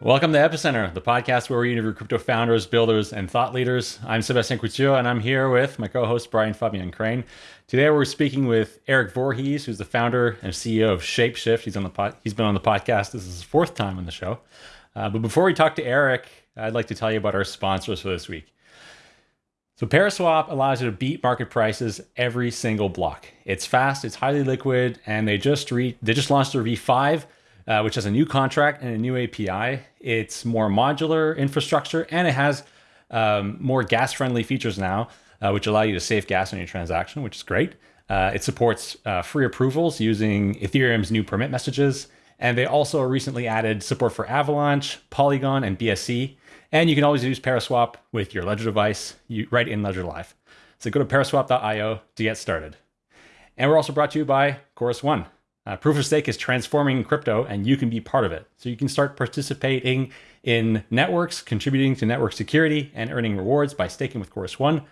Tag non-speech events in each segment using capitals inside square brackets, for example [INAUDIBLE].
Welcome to Epicenter, the podcast where we interview crypto founders, builders, and thought leaders. I'm Sebastian Couture, and I'm here with my co-host Brian Fabian Crain. Today, we're speaking with Eric Voorhees, who's the founder and CEO of Shapeshift. He's on the pod- he's been on the podcast. This is his fourth time on the show. Uh, but before we talk to Eric, I'd like to tell you about our sponsors for this week. So Paraswap allows you to beat market prices every single block. It's fast, it's highly liquid, and they just re- they just launched their V5 uh, which has a new contract and a new API. It's more modular infrastructure and it has um, more gas friendly features now, uh, which allow you to save gas on your transaction, which is great. Uh, it supports uh, free approvals using Ethereum's new permit messages. And they also recently added support for Avalanche, Polygon, and BSC. And you can always use Paraswap with your Ledger device you, right in Ledger Live. So go to paraswap.io to get started. And we're also brought to you by Chorus One. Uh, proof of stake is transforming crypto, and you can be part of it. So you can start participating in networks, contributing to network security, and earning rewards by staking with Chorus One.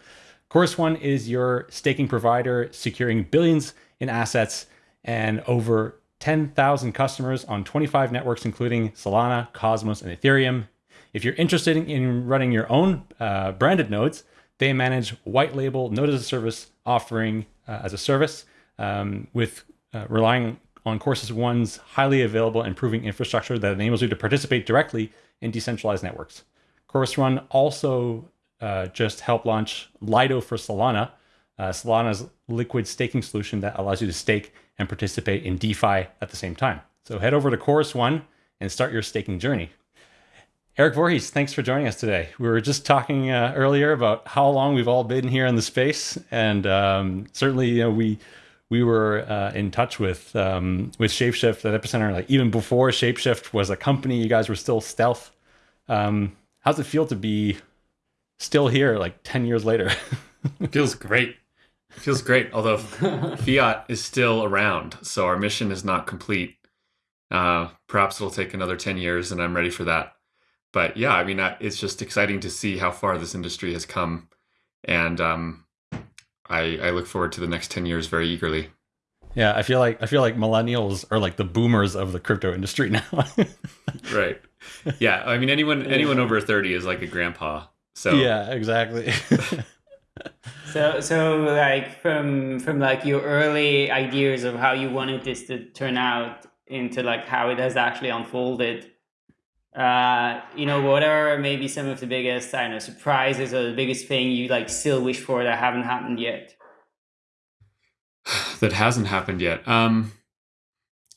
Chorus One is your staking provider, securing billions in assets and over 10,000 customers on 25 networks, including Solana, Cosmos, and Ethereum. If you're interested in running your own uh, branded nodes, they manage white label node as a service offering uh, as a service um, with uh, relying on Chorus One's highly available and proving infrastructure that enables you to participate directly in decentralized networks. Chorus One also uh, just helped launch Lido for Solana, uh, Solana's liquid staking solution that allows you to stake and participate in DeFi at the same time. So head over to Chorus One and start your staking journey. Eric Voorhees, thanks for joining us today. We were just talking uh, earlier about how long we've all been here in the space, and um, certainly, you know, we we were uh, in touch with um, with Shapeshift at Epicenter, like even before Shapeshift was a company. You guys were still stealth. Um, how's it feel to be still here, like ten years later? [LAUGHS] feels great. feels great. Although [LAUGHS] fiat is still around, so our mission is not complete. Uh, perhaps it'll take another ten years, and I'm ready for that. But yeah, I mean, it's just exciting to see how far this industry has come, and um, I, I look forward to the next 10 years very eagerly. Yeah, I feel like I feel like millennials are like the boomers of the crypto industry now. [LAUGHS] right. Yeah, I mean anyone anyone over 30 is like a grandpa. So Yeah, exactly. [LAUGHS] so so like from from like your early ideas of how you wanted this to turn out into like how it has actually unfolded uh, you know, what are maybe some of the biggest, I don't know, surprises or the biggest thing you like still wish for that haven't happened yet? [SIGHS] that hasn't happened yet. Um,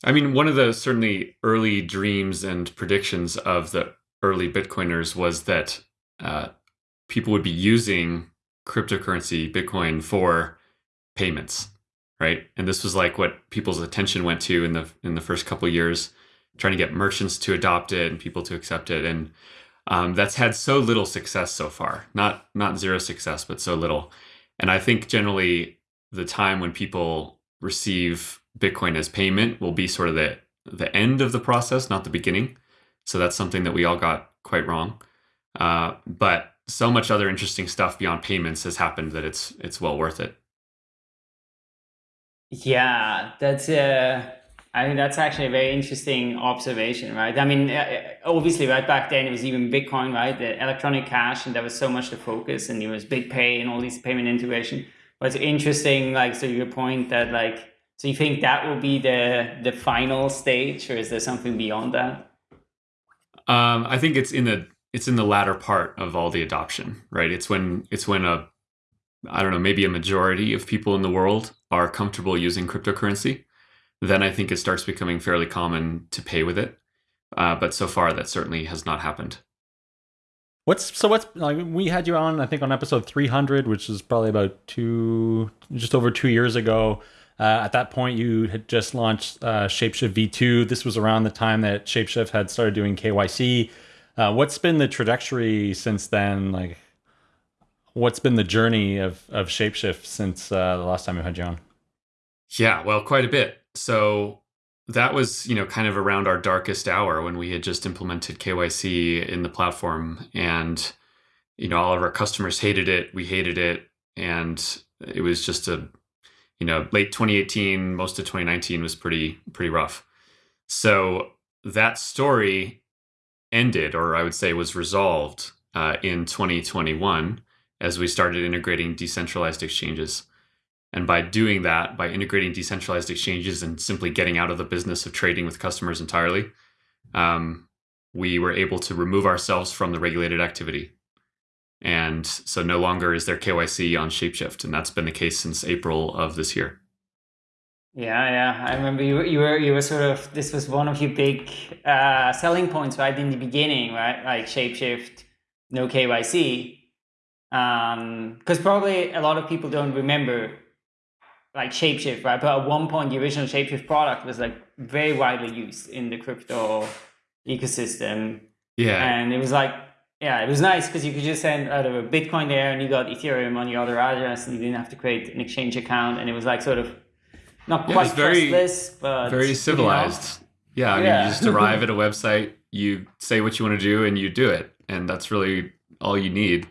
I mean, one of the certainly early dreams and predictions of the early Bitcoiners was that uh, people would be using cryptocurrency, Bitcoin, for payments, right? And this was like what people's attention went to in the in the first couple years trying to get merchants to adopt it and people to accept it. And um, that's had so little success so far. Not not zero success but so little. And i think generally the time when people receive bitcoin as payment will be sort of the the end of the process not the beginning. So that's something that we all got quite wrong. Uh, but so much other interesting stuff beyond payments has happened that it's it's well worth it. Yeah that's I think that's actually a very interesting observation, right? I mean, uh, obviously, right back then it was even Bitcoin, right? The electronic cash, and there was so much the focus, and it was BitPay and all these payment integration. But it's interesting, like, so your point that, like, so you think that will be the the final stage, or is there something beyond that? Um, I think it's in the it's in the latter part of all the adoption, right? It's when it's when a I don't know, maybe a majority of people in the world are comfortable using cryptocurrency then I think it starts becoming fairly common to pay with it. Uh, but so far, that certainly has not happened. What's so? What's like we had you on? I think on episode three hundred, which is probably about two, just over two years ago. Uh, at that point, you had just launched uh, Shapeshift V2. This was around the time that Shapeshift had started doing KYC. Uh, what's been the trajectory since then? Like, what's been the journey of of Shapeshift since uh, the last time you had you on? Yeah, well, quite a bit. So that was, you know, kind of around our darkest hour when we had just implemented KYC in the platform and you know, all of our customers hated it, we hated it and it was just a you know, late 2018, most of 2019 was pretty pretty rough. So that story ended, or I would say was resolved uh, in 2021 as we started integrating decentralized exchanges. And by doing that, by integrating decentralized exchanges and simply getting out of the business of trading with customers entirely, um, we were able to remove ourselves from the regulated activity. And so no longer is there KYC on Shapeshift. And that's been the case since April of this year. Yeah, yeah. I remember you, you were you were sort of this was one of your big uh, selling points, right, in the beginning, right? Like Shapeshift, no KYC. Because um, probably a lot of people don't remember like Shapeshift, right? But at one point, the original Shapeshift product was like very widely used in the crypto ecosystem. Yeah. And it was like, yeah, it was nice because you could just send out of a Bitcoin there and you got Ethereum on your other address and you didn't have to create an exchange account. And it was like sort of not quite yeah, very, trustless, but very civilized. You know? Yeah. I mean, yeah. you just arrive at a [LAUGHS] website, you say what you want to do, and you do it. And that's really all you need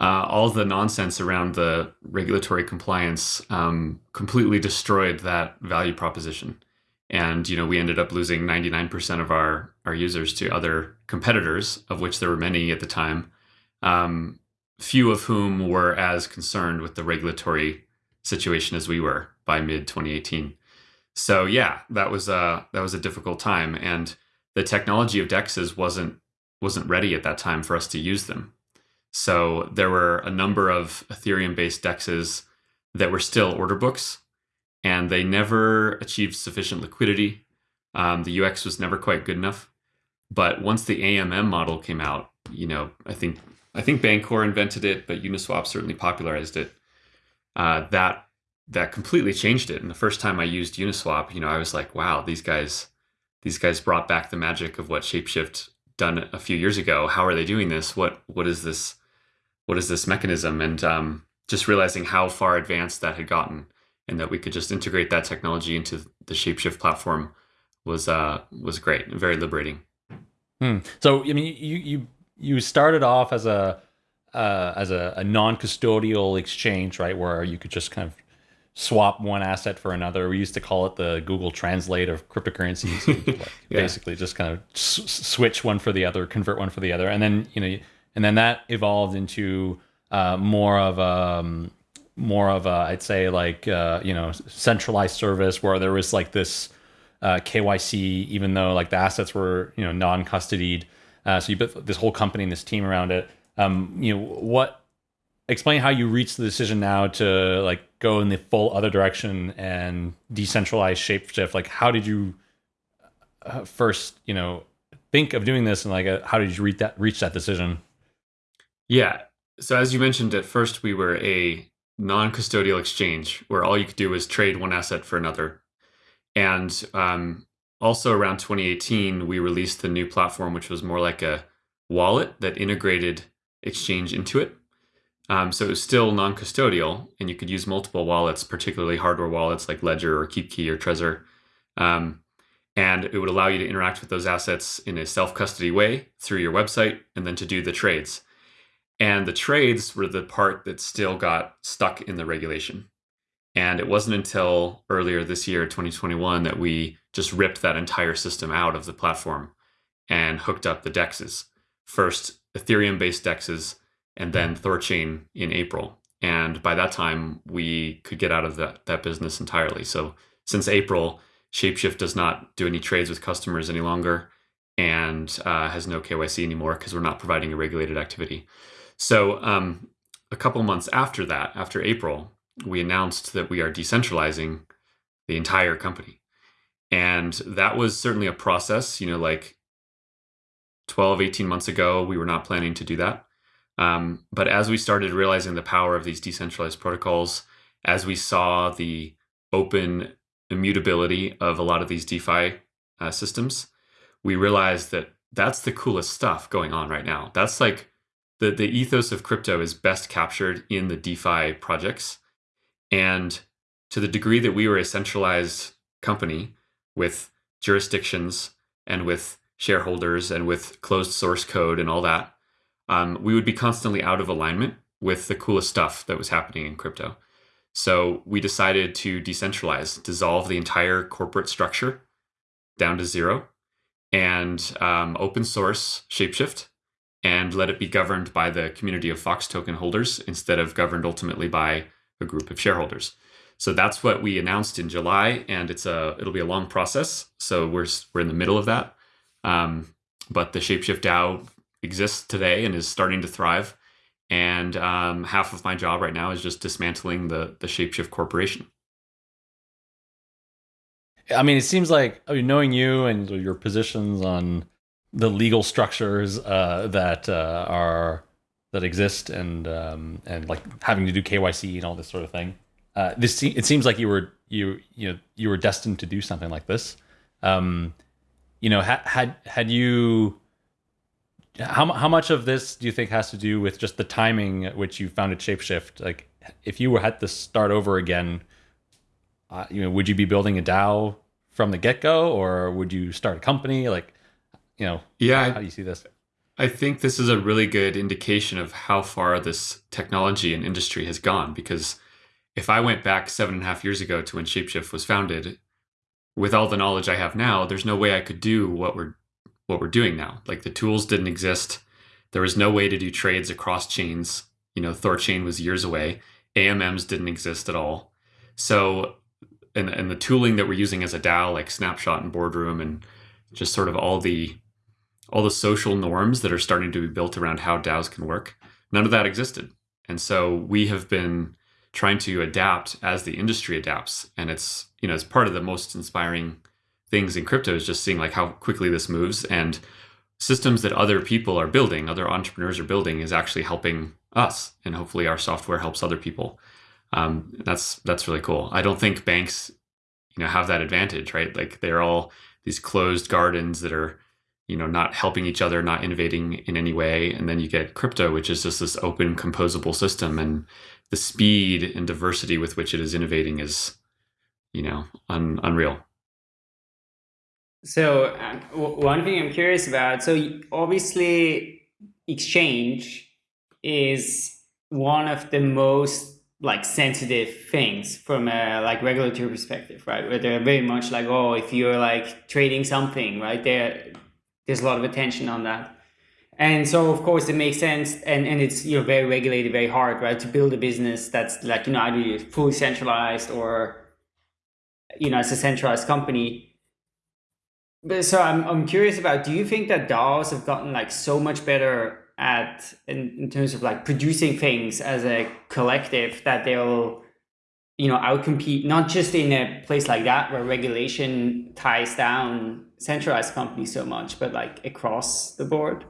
uh, all the nonsense around the regulatory compliance um, completely destroyed that value proposition. And you know, we ended up losing 99% of our our users to other competitors, of which there were many at the time. Um, few of whom were as concerned with the regulatory situation as we were by mid 2018. So yeah, that was a that was a difficult time, and the technology of dexes wasn't wasn't ready at that time for us to use them. So there were a number of Ethereum based dexes that were still order books, and they never achieved sufficient liquidity. Um, the UX was never quite good enough. But once the AMM model came out, you know, I think I think Bancor invented it, but Uniswap certainly popularized it. Uh, that that completely changed it. And the first time I used Uniswap, you know, I was like, wow, these guys these guys brought back the magic of what Shapeshift done a few years ago. How are they doing this? What what is this what is this mechanism? And um, just realizing how far advanced that had gotten, and that we could just integrate that technology into the Shapeshift platform was uh, was great, very liberating. Hmm. So I mean, you you you started off as a uh, as a, a non-custodial exchange, right, where you could just kind of swap one asset for another. We used to call it the Google Translate of cryptocurrencies. [LAUGHS] like yeah. Basically, just kind of s- switch one for the other, convert one for the other, and then you know and then that evolved into uh, more of a um, more of a I'd say like uh, you know centralized service where there was like this uh, KYC, even though like the assets were you know non-custodied. Uh, so you built this whole company and this team around it. Um, you know what? Explain how you reached the decision now to like go in the full other direction and decentralize Shapeshift. Like, how did you uh, first you know think of doing this, and like uh, how did you reach that reach that decision? Yeah. So as you mentioned, at first we were a non-custodial exchange where all you could do was trade one asset for another. And um, also around 2018, we released the new platform, which was more like a wallet that integrated exchange into it. Um, so it was still non-custodial, and you could use multiple wallets, particularly hardware wallets like Ledger or KeepKey or Trezor. Um, and it would allow you to interact with those assets in a self-custody way through your website, and then to do the trades. And the trades were the part that still got stuck in the regulation. And it wasn't until earlier this year, 2021, that we just ripped that entire system out of the platform and hooked up the dexes. First, Ethereum based dexes, and then Thorchain in April. And by that time, we could get out of that, that business entirely. So since April, Shapeshift does not do any trades with customers any longer and uh, has no KYC anymore because we're not providing a regulated activity. So um, a couple months after that, after April, we announced that we are decentralizing the entire company. And that was certainly a process, you know, like 12, 18 months ago, we were not planning to do that. Um, but as we started realizing the power of these decentralized protocols, as we saw the open immutability of a lot of these DeFi uh, systems, we realized that that's the coolest stuff going on right now. That's like the, the ethos of crypto is best captured in the DeFi projects. And to the degree that we were a centralized company with jurisdictions and with shareholders and with closed source code and all that, um, we would be constantly out of alignment with the coolest stuff that was happening in crypto. So we decided to decentralize, dissolve the entire corporate structure down to zero, and um, open source Shapeshift and let it be governed by the community of Fox token holders instead of governed ultimately by a group of shareholders. So that's what we announced in July, and it's a it'll be a long process. So we're we're in the middle of that, um, but the Shapeshift DAO exists today and is starting to thrive. And um, half of my job right now is just dismantling the the Shapeshift corporation. I mean, it seems like I mean, knowing you and your positions on the legal structures uh, that uh, are that exist and um, and like having to do KYC and all this sort of thing. Uh, this it seems like you were you you know you were destined to do something like this. Um, you know, had had had you how how much of this do you think has to do with just the timing at which you founded Shapeshift? Like, if you were had to start over again, uh, you know, would you be building a DAO from the get go, or would you start a company? Like, you know, yeah, how do you see this? I think this is a really good indication of how far this technology and industry has gone. Because if I went back seven and a half years ago to when Shapeshift was founded, with all the knowledge I have now, there's no way I could do what we're what we're doing now. Like the tools didn't exist. There was no way to do trades across chains. You know, Thorchain was years away. AMMs didn't exist at all. So, and, and the tooling that we're using as a DAO, like Snapshot and Boardroom, and just sort of all the all the social norms that are starting to be built around how DAOs can work, none of that existed. And so we have been trying to adapt as the industry adapts. And it's, you know, it's part of the most inspiring things in crypto is just seeing like how quickly this moves and systems that other people are building, other entrepreneurs are building, is actually helping us, and hopefully our software helps other people. Um, that's that's really cool. I don't think banks, you know, have that advantage, right? Like they're all these closed gardens that are, you know, not helping each other, not innovating in any way, and then you get crypto, which is just this open, composable system, and the speed and diversity with which it is innovating is, you know, un- unreal. So uh, one thing I'm curious about. So obviously, exchange is one of the most like sensitive things from a like regulatory perspective, right? Where they're very much like, oh, if you're like trading something, right? There, there's a lot of attention on that. And so, of course, it makes sense, and, and it's you know very regulated, very hard, right, to build a business that's like you know either fully centralized or you know it's a centralized company. But so I'm I'm curious about do you think that DAOs have gotten like so much better at in, in terms of like producing things as a collective that they'll you know outcompete not just in a place like that where regulation ties down centralized companies so much but like across the board?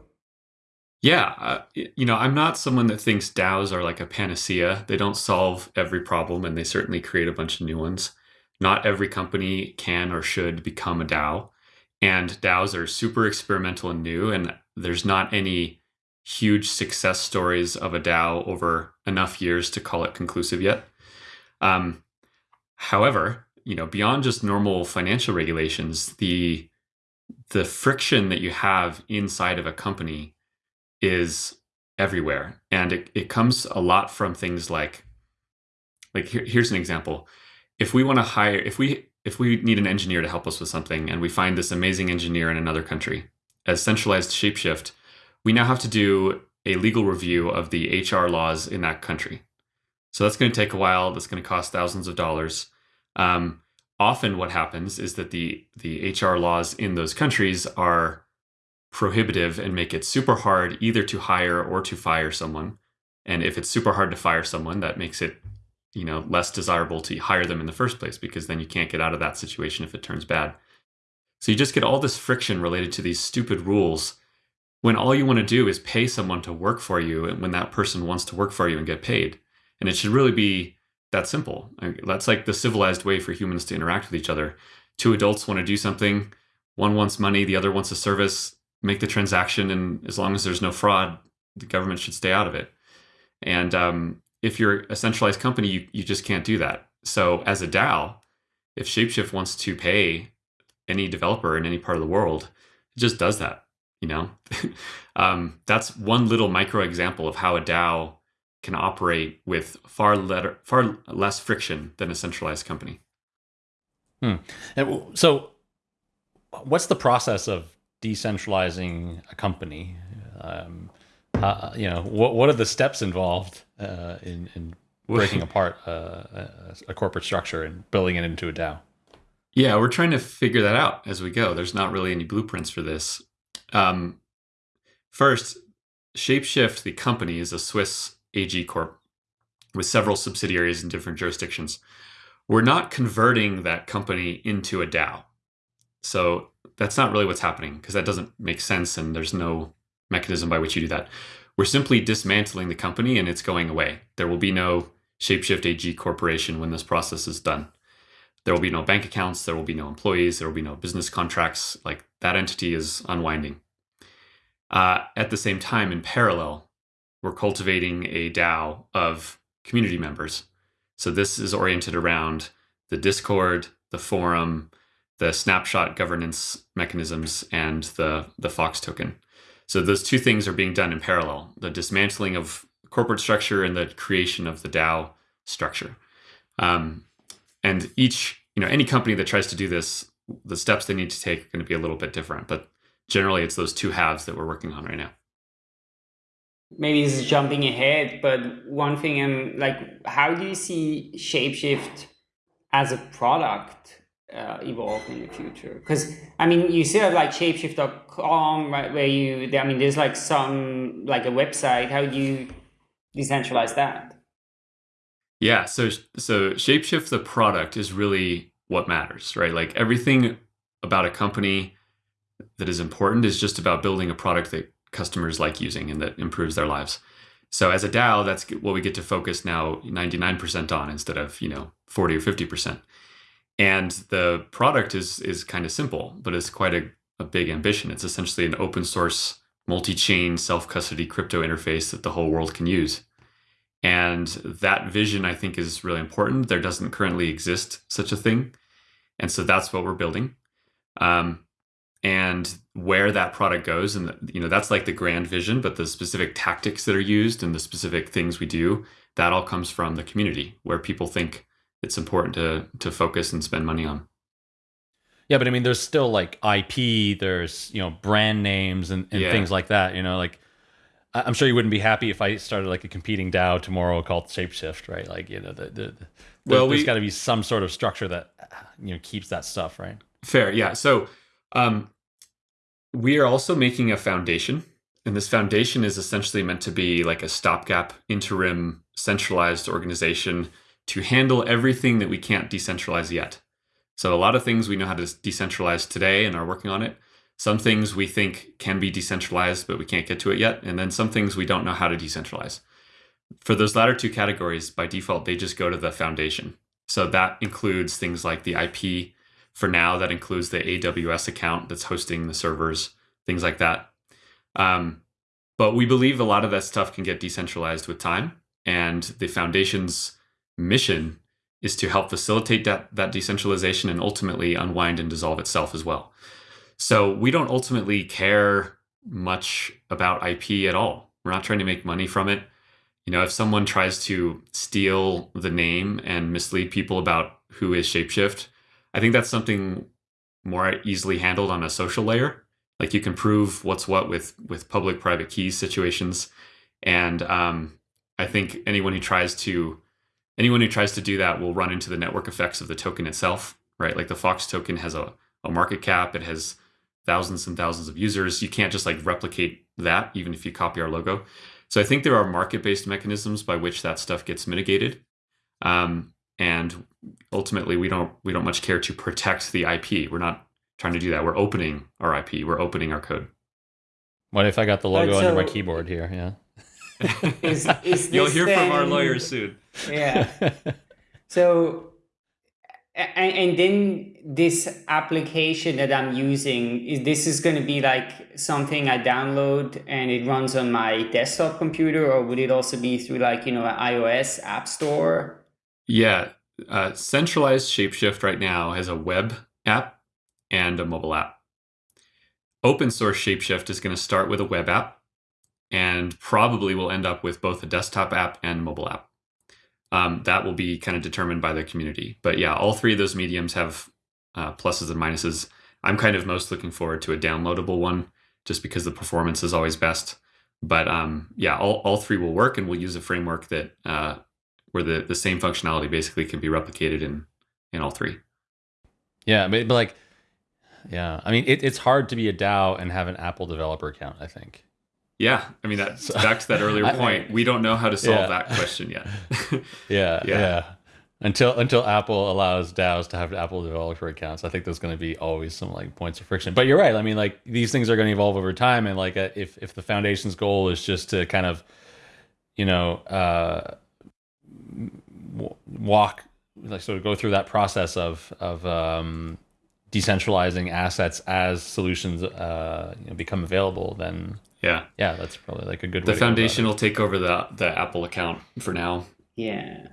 Yeah uh, you know i'm not someone that thinks daos are like a panacea. They don't solve every problem and they certainly create a bunch of new ones. Not every company can or should become a dao and DAOs are super experimental and new, and there's not any huge success stories of a DAO over enough years to call it conclusive yet. Um, however, you know, beyond just normal financial regulations, the the friction that you have inside of a company is everywhere, and it, it comes a lot from things like like here, here's an example. If we want to hire, if we if we need an engineer to help us with something and we find this amazing engineer in another country, as centralized Shapeshift, we now have to do a legal review of the HR laws in that country. So that's going to take a while. That's going to cost thousands of dollars. Um, often, what happens is that the the HR laws in those countries are prohibitive and make it super hard either to hire or to fire someone. And if it's super hard to fire someone, that makes it you know less desirable to hire them in the first place because then you can't get out of that situation if it turns bad. So you just get all this friction related to these stupid rules when all you want to do is pay someone to work for you and when that person wants to work for you and get paid. And it should really be that simple. That's like the civilized way for humans to interact with each other. Two adults want to do something one wants money the other wants a service make the transaction and as long as there's no fraud the government should stay out of it. And um, if you're a centralized company, you, you just can't do that. So as a DAO, if Shapeshift wants to pay any developer in any part of the world, it just does that. You know, [LAUGHS] um, that's one little micro example of how a DAO can operate with far letter, far less friction than a centralized company. Hmm. And so, what's the process of decentralizing a company? Um, uh, you know, what what are the steps involved uh, in, in breaking apart uh, a, a corporate structure and building it into a DAO? Yeah, we're trying to figure that out as we go. There's not really any blueprints for this. Um, first, Shapeshift, the company, is a Swiss AG Corp with several subsidiaries in different jurisdictions. We're not converting that company into a DAO. So that's not really what's happening because that doesn't make sense and there's no mechanism by which you do that. We're simply dismantling the company and it's going away. There will be no Shapeshift AG Corporation when this process is done. There will be no bank accounts, there will be no employees, there will be no business contracts. Like that entity is unwinding. Uh, at the same time, in parallel, we're cultivating a DAO of community members. So this is oriented around the Discord, the forum, the snapshot governance mechanisms, and the, the Fox token. So those two things are being done in parallel the dismantling of corporate structure and the creation of the DAO structure. Um, and each, you know, any company that tries to do this, the steps they need to take are going to be a little bit different. But generally, it's those two halves that we're working on right now. Maybe is jumping ahead, but one thing I'm like, how do you see Shapeshift as a product uh, evolve in the future? Because I mean, you still have like shapeshift.com, right? Where you, I mean, there's like some like a website. How do you decentralize that? Yeah, so so Shapeshift the product is really what matters, right? Like everything about a company that is important is just about building a product that customers like using and that improves their lives. So as a DAO, that's what we get to focus now 99% on instead of, you know, 40 or 50%. And the product is is kind of simple, but it's quite a, a big ambition. It's essentially an open source, multi-chain, self-custody crypto interface that the whole world can use. And that vision, I think, is really important. There doesn't currently exist such a thing. And so that's what we're building. Um, and where that product goes, and you know, that's like the grand vision, but the specific tactics that are used and the specific things we do, that all comes from the community where people think it's important to to focus and spend money on. Yeah, but I mean, there's still like IP, there's you know brand names and, and yeah. things like that. You know, like I'm sure you wouldn't be happy if I started like a competing DAO tomorrow called Shapeshift, right? Like, you know, the, the, the well, there's, we, got to be some sort of structure that you know keeps that stuff, right? Fair, yeah. So, um, we are also making a foundation, and this foundation is essentially meant to be like a stopgap, interim, centralized organization to handle everything that we can't decentralize yet. So, a lot of things we know how to decentralize today and are working on it some things we think can be decentralized, but we can't get to it yet. And then some things we don't know how to decentralize. For those latter two categories, by default, they just go to the foundation. So that includes things like the IP. For now, that includes the AWS account that's hosting the servers, things like that. Um, but we believe a lot of that stuff can get decentralized with time. And the foundation's mission is to help facilitate that, that decentralization and ultimately unwind and dissolve itself as well. So we don't ultimately care much about IP at all. We're not trying to make money from it. You know, if someone tries to steal the name and mislead people about who is Shapeshift, I think that's something more easily handled on a social layer. Like you can prove what's what with with public private keys situations, and um, I think anyone who tries to anyone who tries to do that will run into the network effects of the token itself, right? Like the Fox token has a, a market cap, it has thousands and thousands of users. You can't just like replicate that, even if you copy our logo. So I think there are market based mechanisms by which that stuff gets mitigated. Um, and ultimately, we don't we don't much care to protect the IP. We're not trying to do that. We're opening our IP. We're opening our code. What if I got the logo so, under my keyboard here? Yeah. [LAUGHS] is, is [LAUGHS] You'll hear then, from our lawyers soon. Yeah. [LAUGHS] So and, and then this application that I'm using is this is going to be like something I download and it runs on my desktop computer, or would it also be through like you know an iOS app store? Yeah, uh, centralized Shapeshift right now has a web app and a mobile app. Open source Shapeshift is going to start with a web app and probably will end up with both a desktop app and mobile app um, that will be kind of determined by the community. But yeah, all three of those mediums have uh, pluses and minuses. I'm kind of most looking forward to a downloadable one, just because the performance is always best. But um, yeah, all, all three will work, and we'll use a framework that uh, where the, the same functionality basically can be replicated in in all three. Yeah, but, but like, yeah, I mean, it, it's hard to be a DAO and have an Apple developer account. I think. Yeah, I mean that's so, back to that earlier I, point. We don't know how to solve yeah. that question yet. [LAUGHS] yeah, yeah, yeah, Until until Apple allows DAOs to have Apple developer accounts, I think there's going to be always some like points of friction. But you're right. I mean, like these things are going to evolve over time, and like uh, if if the foundation's goal is just to kind of, you know, uh, walk like sort of go through that process of of um, decentralizing assets as solutions uh, you know, become available, then yeah, yeah, that's probably like a good. The foundation will take over the the Apple account for now. Yeah.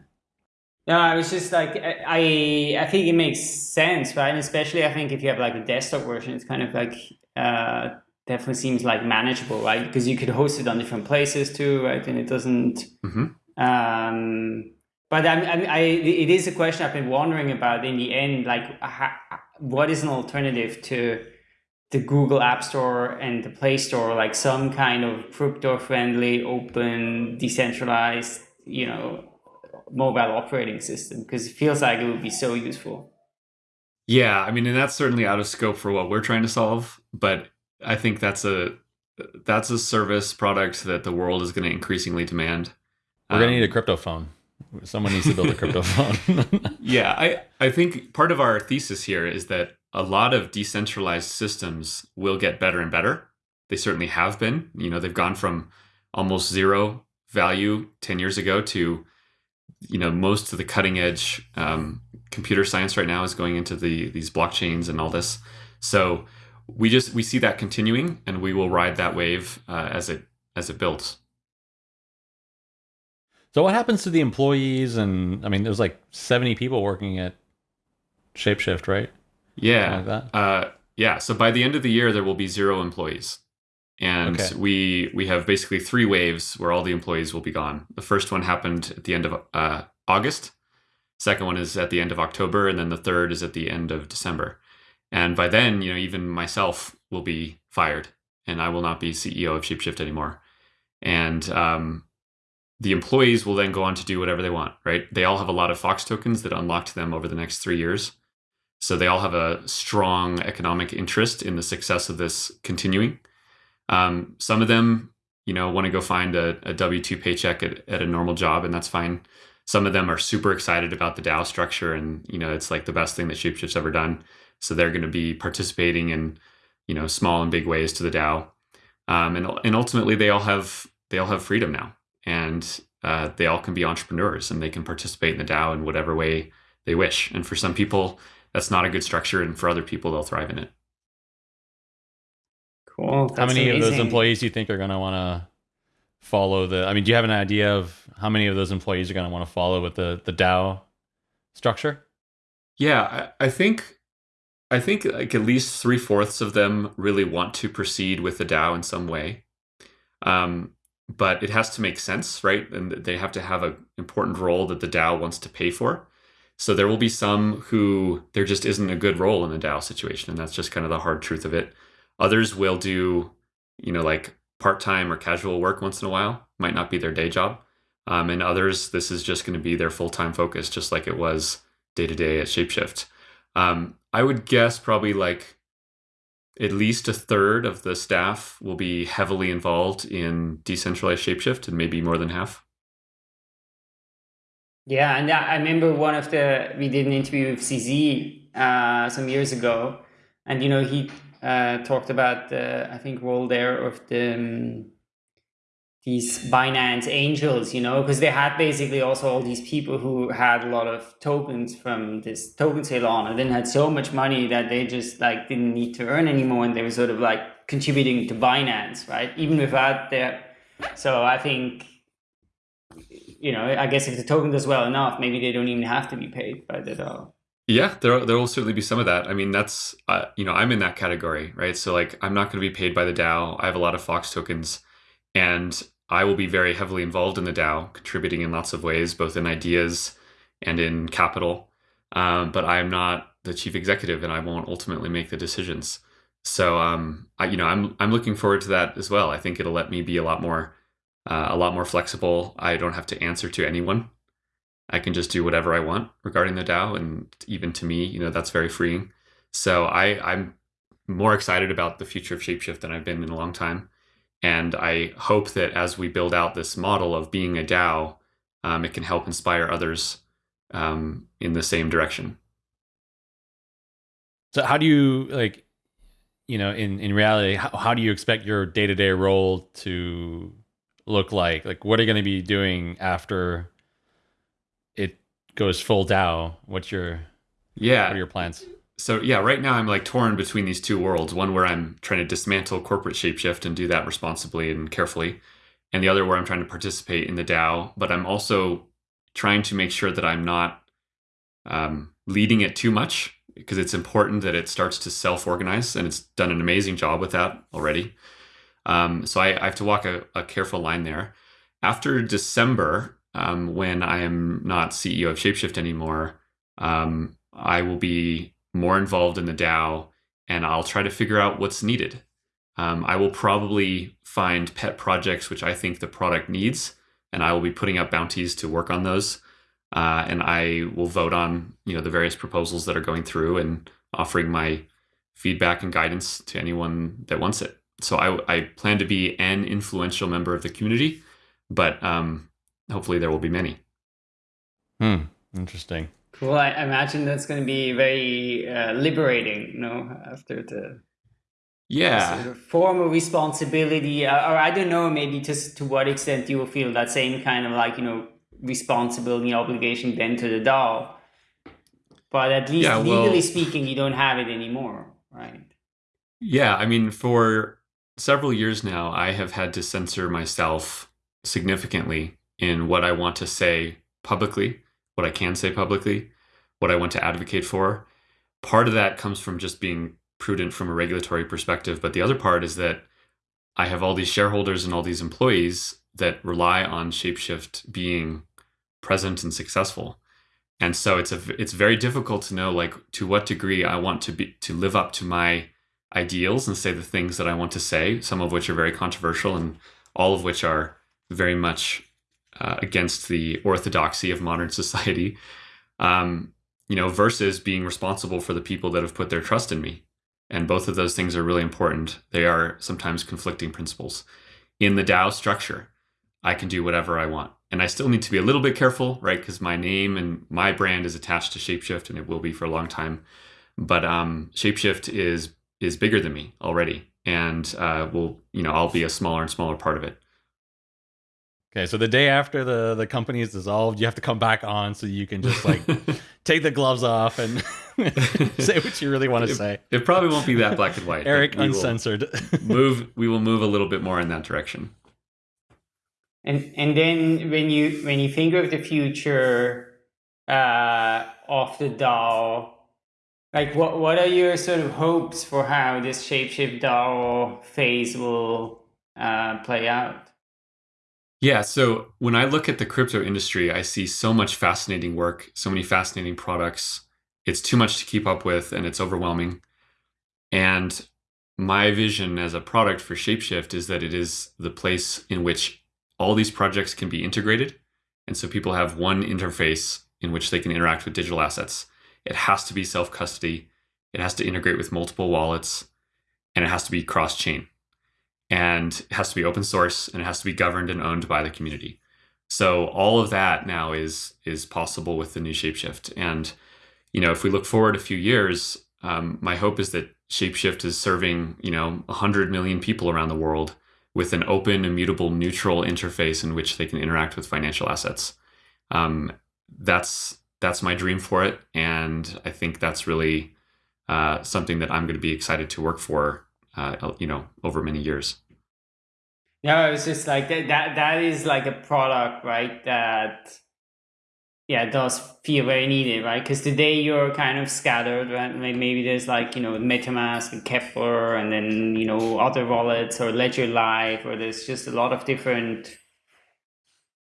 No, I was just like I I think it makes sense, right? And especially I think if you have like a desktop version, it's kind of like uh, definitely seems like manageable, right? Because you could host it on different places too, right? And it doesn't. Mm-hmm. Um, but I, I, I, it is a question I've been wondering about in the end. Like, how, what is an alternative to the Google App Store and the Play Store, like some kind of crypto-friendly, open, decentralized, you know, mobile operating system? Because it feels like it would be so useful. Yeah, I mean, and that's certainly out of scope for what we're trying to solve. But I think that's a that's a service product that the world is going to increasingly demand. We're going to need a um, crypto phone. Someone needs to build a crypto [LAUGHS] phone. [LAUGHS] yeah, I, I think part of our thesis here is that a lot of decentralized systems will get better and better. They certainly have been. You know, they've gone from almost zero value 10 years ago to, you know, most of the cutting edge um, computer science right now is going into the these blockchains and all this. So we just we see that continuing, and we will ride that wave uh, as it as it builds. So what happens to the employees? And I mean, there's like 70 people working at Shapeshift, right? Yeah. Like uh, yeah. So by the end of the year, there will be zero employees. And okay. we we have basically three waves where all the employees will be gone. The first one happened at the end of uh, August. Second one is at the end of October, and then the third is at the end of December. And by then, you know, even myself will be fired, and I will not be CEO of Shapeshift anymore. And um, the employees will then go on to do whatever they want, right? They all have a lot of Fox tokens that unlock to them over the next three years. So they all have a strong economic interest in the success of this continuing. Um, some of them, you know, want to go find a, a W 2 paycheck at, at a normal job, and that's fine. Some of them are super excited about the DAO structure, and, you know, it's like the best thing that Shapeshift's ever done. So they're going to be participating in, you know, small and big ways to the DAO. Um, and, and ultimately, they all have they all have freedom now and uh, they all can be entrepreneurs and they can participate in the DAO in whatever way they wish. And for some people, that's not a good structure, and for other people, they'll thrive in it. Cool. That's how many amazing. of those employees do you think are going to want to follow the? I mean, do you have an idea of how many of those employees are going to want to follow with the the DAO structure? Yeah, I, I think I think like at least three fourths of them really want to proceed with the DAO in some way. Um, but it has to make sense, right? And they have to have an important role that the DAO wants to pay for. So there will be some who there just isn't a good role in the DAO situation, and that's just kind of the hard truth of it. Others will do, you know, like part time or casual work once in a while, might not be their day job. Um, and others, this is just going to be their full time focus, just like it was day to day at Shapeshift. Um, I would guess probably like at least a third of the staff will be heavily involved in decentralized shapeshift and maybe more than half yeah and i remember one of the we did an interview with cz uh, some years ago and you know he uh, talked about the i think role there of the um, these Binance angels, you know, because they had basically also all these people who had a lot of tokens from this token sale on and then had so much money that they just like didn't need to earn anymore and they were sort of like contributing to Binance, right? Even without their so I think you know, I guess if the token does well enough, maybe they don't even have to be paid by the DAO. Yeah, there there will certainly be some of that. I mean, that's uh, you know, I'm in that category, right? So like, I'm not going to be paid by the DAO. I have a lot of Fox tokens, and I will be very heavily involved in the DAO, contributing in lots of ways, both in ideas and in capital. Um, but I am not the chief executive, and I won't ultimately make the decisions. So, um, I, you know, I'm I'm looking forward to that as well. I think it'll let me be a lot more uh, a lot more flexible. I don't have to answer to anyone. I can just do whatever I want regarding the DAO, and even to me, you know, that's very freeing. So I I'm more excited about the future of Shapeshift than I've been in a long time, and I hope that as we build out this model of being a DAO, um, it can help inspire others um, in the same direction. So how do you like, you know, in in reality, how, how do you expect your day to day role to look like? Like, what are you going to be doing after it goes full DAO? What's your yeah? What are your plans? So yeah, right now I'm like torn between these two worlds. One where I'm trying to dismantle corporate shapeshift and do that responsibly and carefully, and the other where I'm trying to participate in the DAO. But I'm also trying to make sure that I'm not um, leading it too much because it's important that it starts to self-organize, and it's done an amazing job with that already. Um, so I, I, have to walk a, a, careful line there. After December, um, when I am not CEO of Shapeshift anymore, um, I will be more involved in the DAO and I'll try to figure out what's needed. Um, I will probably find pet projects which I think the product needs, and I will be putting up bounties to work on those. Uh, and I will vote on you know the various proposals that are going through and offering my feedback and guidance to anyone that wants it so I, I plan to be an influential member of the community, but um, hopefully there will be many. Hmm. Interesting. Cool. I imagine that's going to be very uh, liberating, you know, after the yeah sort of formal responsibility, uh, or I don't know, maybe just to what extent you will feel that same kind of like you know responsibility obligation then to the DAO. But at least yeah, well, legally speaking, you don't have it anymore, right? Yeah, I mean, for several years now, I have had to censor myself significantly in what I want to say publicly, what I can say publicly, what I want to advocate for. Part of that comes from just being prudent from a regulatory perspective, but the other part is that I have all these shareholders and all these employees that rely on Shapeshift being present and successful. And so it's a it's very difficult to know like to what degree I want to be to live up to my ideals and say the things that I want to say, some of which are very controversial and all of which are very much uh, against the orthodoxy of modern [LAUGHS] society. Um, you know, versus being responsible for the people that have put their trust in me. And both of those things are really important. They are sometimes conflicting principles. In the DAO structure, I can do whatever I want. And I still need to be a little bit careful, right? Because my name and my brand is attached to Shapeshift and it will be for a long time. But um, Shapeshift is is bigger than me already, and uh, will you know I'll be a smaller and smaller part of it. Okay, so the day after the the company is dissolved, you have to come back on so you can just like [LAUGHS] take the gloves off and [LAUGHS] say what you really want to it, say. It probably won't be that black and white. Eric uncensored. [LAUGHS] move. We will move a little bit more in that direction. And and then when you when you think of the future uh, of the DAO, like what what are your sort of hopes for how this shapeshift DAO phase will uh, play out? Yeah, so when I look at the crypto industry, I see so much fascinating work, so many fascinating products. It's too much to keep up with and it's overwhelming. And my vision as a product for Shapeshift is that it is the place in which all these projects can be integrated. And so people have one interface in which they can interact with digital assets. It has to be self custody. It has to integrate with multiple wallets and it has to be cross chain. And it has to be open source and it has to be governed and owned by the community. So all of that now is is possible with the new Shapeshift. And you know, if we look forward a few years, um, my hope is that Shapeshift is serving you know 100 million people around the world with an open, immutable, neutral interface in which they can interact with financial assets. Um, that's that's my dream for it, and I think that's really uh, something that I'm going to be excited to work for. Uh, you know, over many years. Yeah, it's just like that. That that is like a product, right? That yeah, does feel very needed, right? Because today you're kind of scattered, right? Maybe there's like you know MetaMask and Keplr, and then you know other wallets or Ledger Live, or there's just a lot of different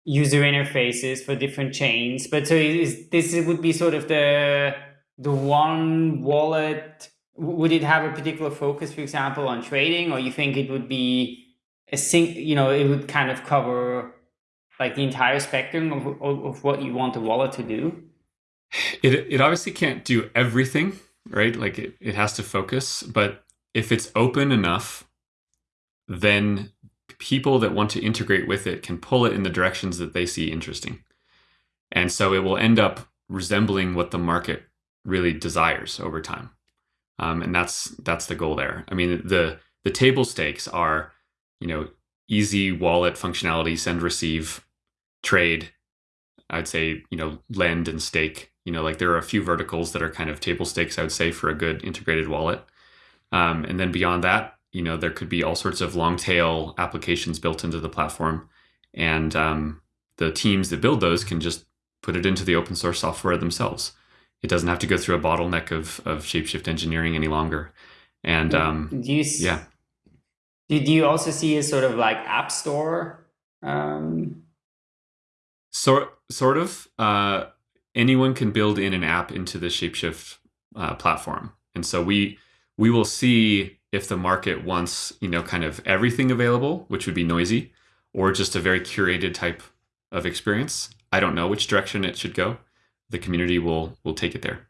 user interfaces for different chains. But so is, this would be sort of the the one wallet would it have a particular focus, for example, on trading, or you think it would be a sing, you know, it would kind of cover like the entire spectrum of, of, of what you want the wallet to do? It it obviously can't do everything, right? Like it, it has to focus, but if it's open enough, then people that want to integrate with it can pull it in the directions that they see interesting. And so it will end up resembling what the market really desires over time. Um, and that's that's the goal there. I mean, the the table stakes are, you know, easy wallet functionality, send, receive, trade. I'd say, you know, lend and stake. You know, like there are a few verticals that are kind of table stakes. I would say for a good integrated wallet. Um, and then beyond that, you know, there could be all sorts of long tail applications built into the platform, and um, the teams that build those can just put it into the open source software themselves. It doesn't have to go through a bottleneck of of shapeshift engineering any longer. And um, do you, yeah, do, do you also see a sort of like app store? Um... Sort sort of. Uh, anyone can build in an app into the Shapeshift uh, platform, and so we we will see if the market wants you know kind of everything available, which would be noisy, or just a very curated type of experience. I don't know which direction it should go. The community will will take it there.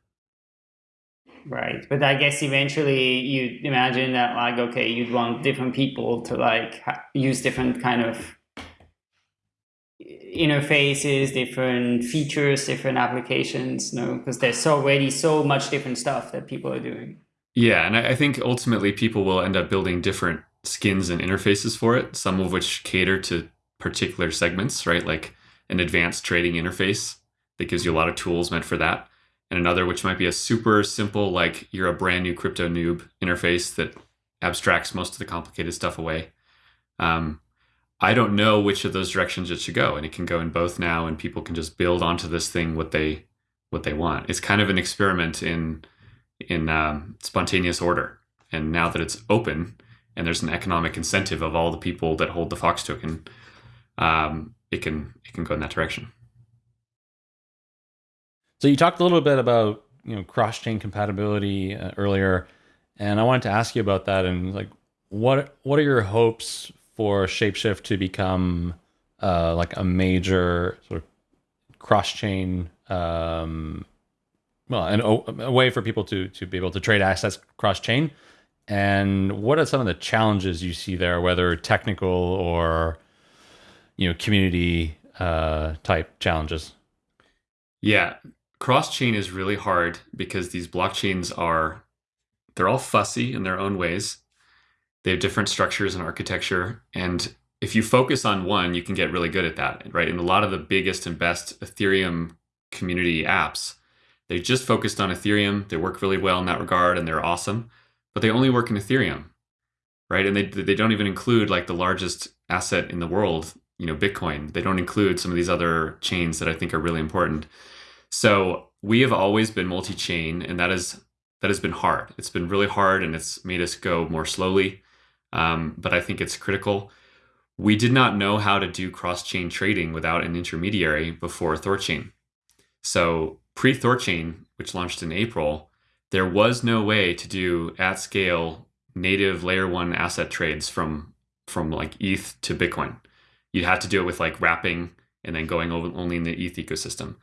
Right, but I guess eventually you imagine that like okay, you'd want different people to like use different kind of interfaces, different features, different applications. no, because there's already so much different stuff that people are doing. Yeah, and I think ultimately people will end up building different skins and interfaces for it. Some of which cater to particular segments, right? Like an advanced trading interface that gives you a lot of tools meant for that. And another which might be a super simple, like you're a brand new crypto noob interface that abstracts most of the complicated stuff away. Um, I don't know which of those directions it should go, and it can go in both now, and people can just build onto this thing what they what they want. It's kind of an experiment in in um, spontaneous order, and now that it's open and there's an economic incentive of all the people that hold the Fox token, um, it can it can go in that direction. So you talked a little bit about you know cross chain compatibility uh, earlier, and I wanted to ask you about that and like what what are your hopes for Shapeshift to become uh, like a major sort of cross chain um, well an, a way for people to to be able to trade assets cross chain and what are some of the challenges you see there whether technical or you know community uh, type challenges? Yeah. Cross chain is really hard because these blockchains are they're all fussy in their own ways. They have different structures and architecture. And if you focus on one you can get really good at that right? And a lot of the biggest and best ethereum community apps they just focused on ethereum. They work really well in that regard and they're awesome but they only work in ethereum right? And they, they don't even include like the largest asset in the world you know bitcoin. They don't include some of these other chains that i think are really important. So we have always been multi-chain and that is that has been hard. It's been really hard and it's made us go more slowly um, but I think it's critical. We did not know how to do cross chain trading without an intermediary before Thorchain. So, pre Thorchain, which launched in April, there was no way to do at scale native layer one asset trades from from like ETH to Bitcoin. You'd have to do it with like wrapping and then going over only in the ETH ecosystem.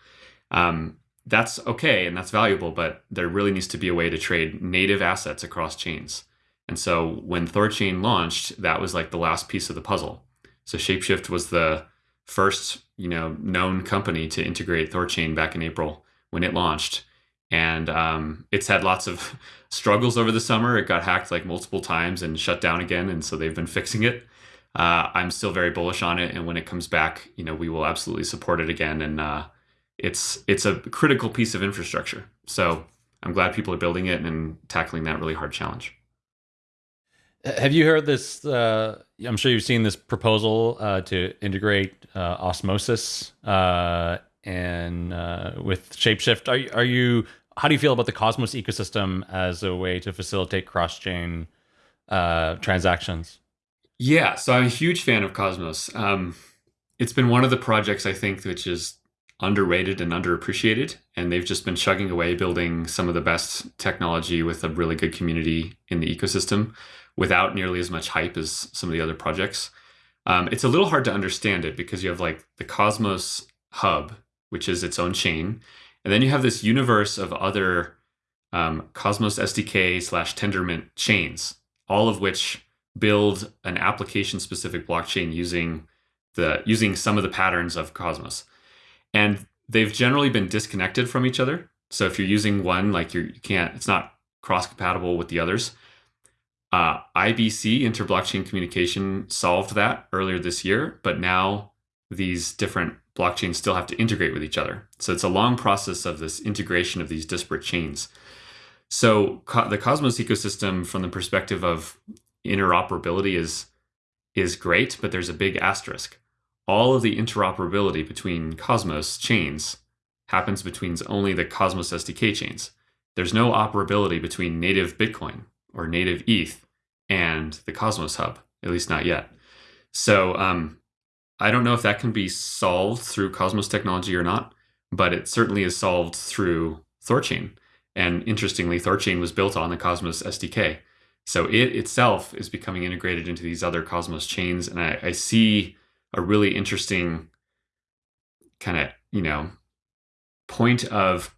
Um, that's okay and that's valuable, but there really needs to be a way to trade native assets across chains. And so when Thorchain launched, that was like the last piece of the puzzle. So Shapeshift was the first, you know, known company to integrate Thorchain back in April when it launched. And um, it's had lots of [LAUGHS] struggles over the summer. It got hacked like multiple times and shut down again. And so they've been [LAUGHS] fixing it. Uh, I'm still very bullish on it. And when it comes back, you know, we will absolutely support it again. And uh, it's it's a critical piece of infrastructure. So I'm glad people are building it and tackling that really hard challenge. Have you heard this? Uh, I'm sure you've seen this proposal uh, to integrate uh, osmosis uh, and uh, with Shapeshift. Are, are you? How do you feel about the Cosmos ecosystem as a way to facilitate cross-chain uh, transactions? Yeah, so I'm a huge fan of Cosmos. Um, it's been one of the projects I think which is underrated and underappreciated. And they've just been chugging away building some of the best technology with a really good community in the ecosystem without nearly as much hype as some of the other projects. Um, it's a little hard to understand it because you have like the Cosmos hub, which is its own chain. And then you have this universe of other um, Cosmos SDK slash Tendermint chains, all of which build an application specific blockchain using the using some of the patterns of Cosmos. And they've generally been disconnected from each other. So if you're using one, like you're, you can't, it's not cross compatible with the others. Uh, IBC, interblockchain communication, solved that earlier this year, but now these different blockchains still have to integrate with each other. So it's a long process of this integration of these disparate chains. So co- the Cosmos ecosystem, from the perspective of interoperability, is is great, but there's a big asterisk. All of the interoperability between Cosmos chains happens between only the Cosmos SDK chains. There's no operability between native Bitcoin or native ETH and the Cosmos Hub, at least not yet. So um, I don't know if that can be solved through Cosmos technology or not, but it certainly is solved through Thorchain. And interestingly, Thorchain was built on the Cosmos SDK. So it itself is becoming integrated into these other Cosmos chains. And I, I see a really interesting kind of, you know, point of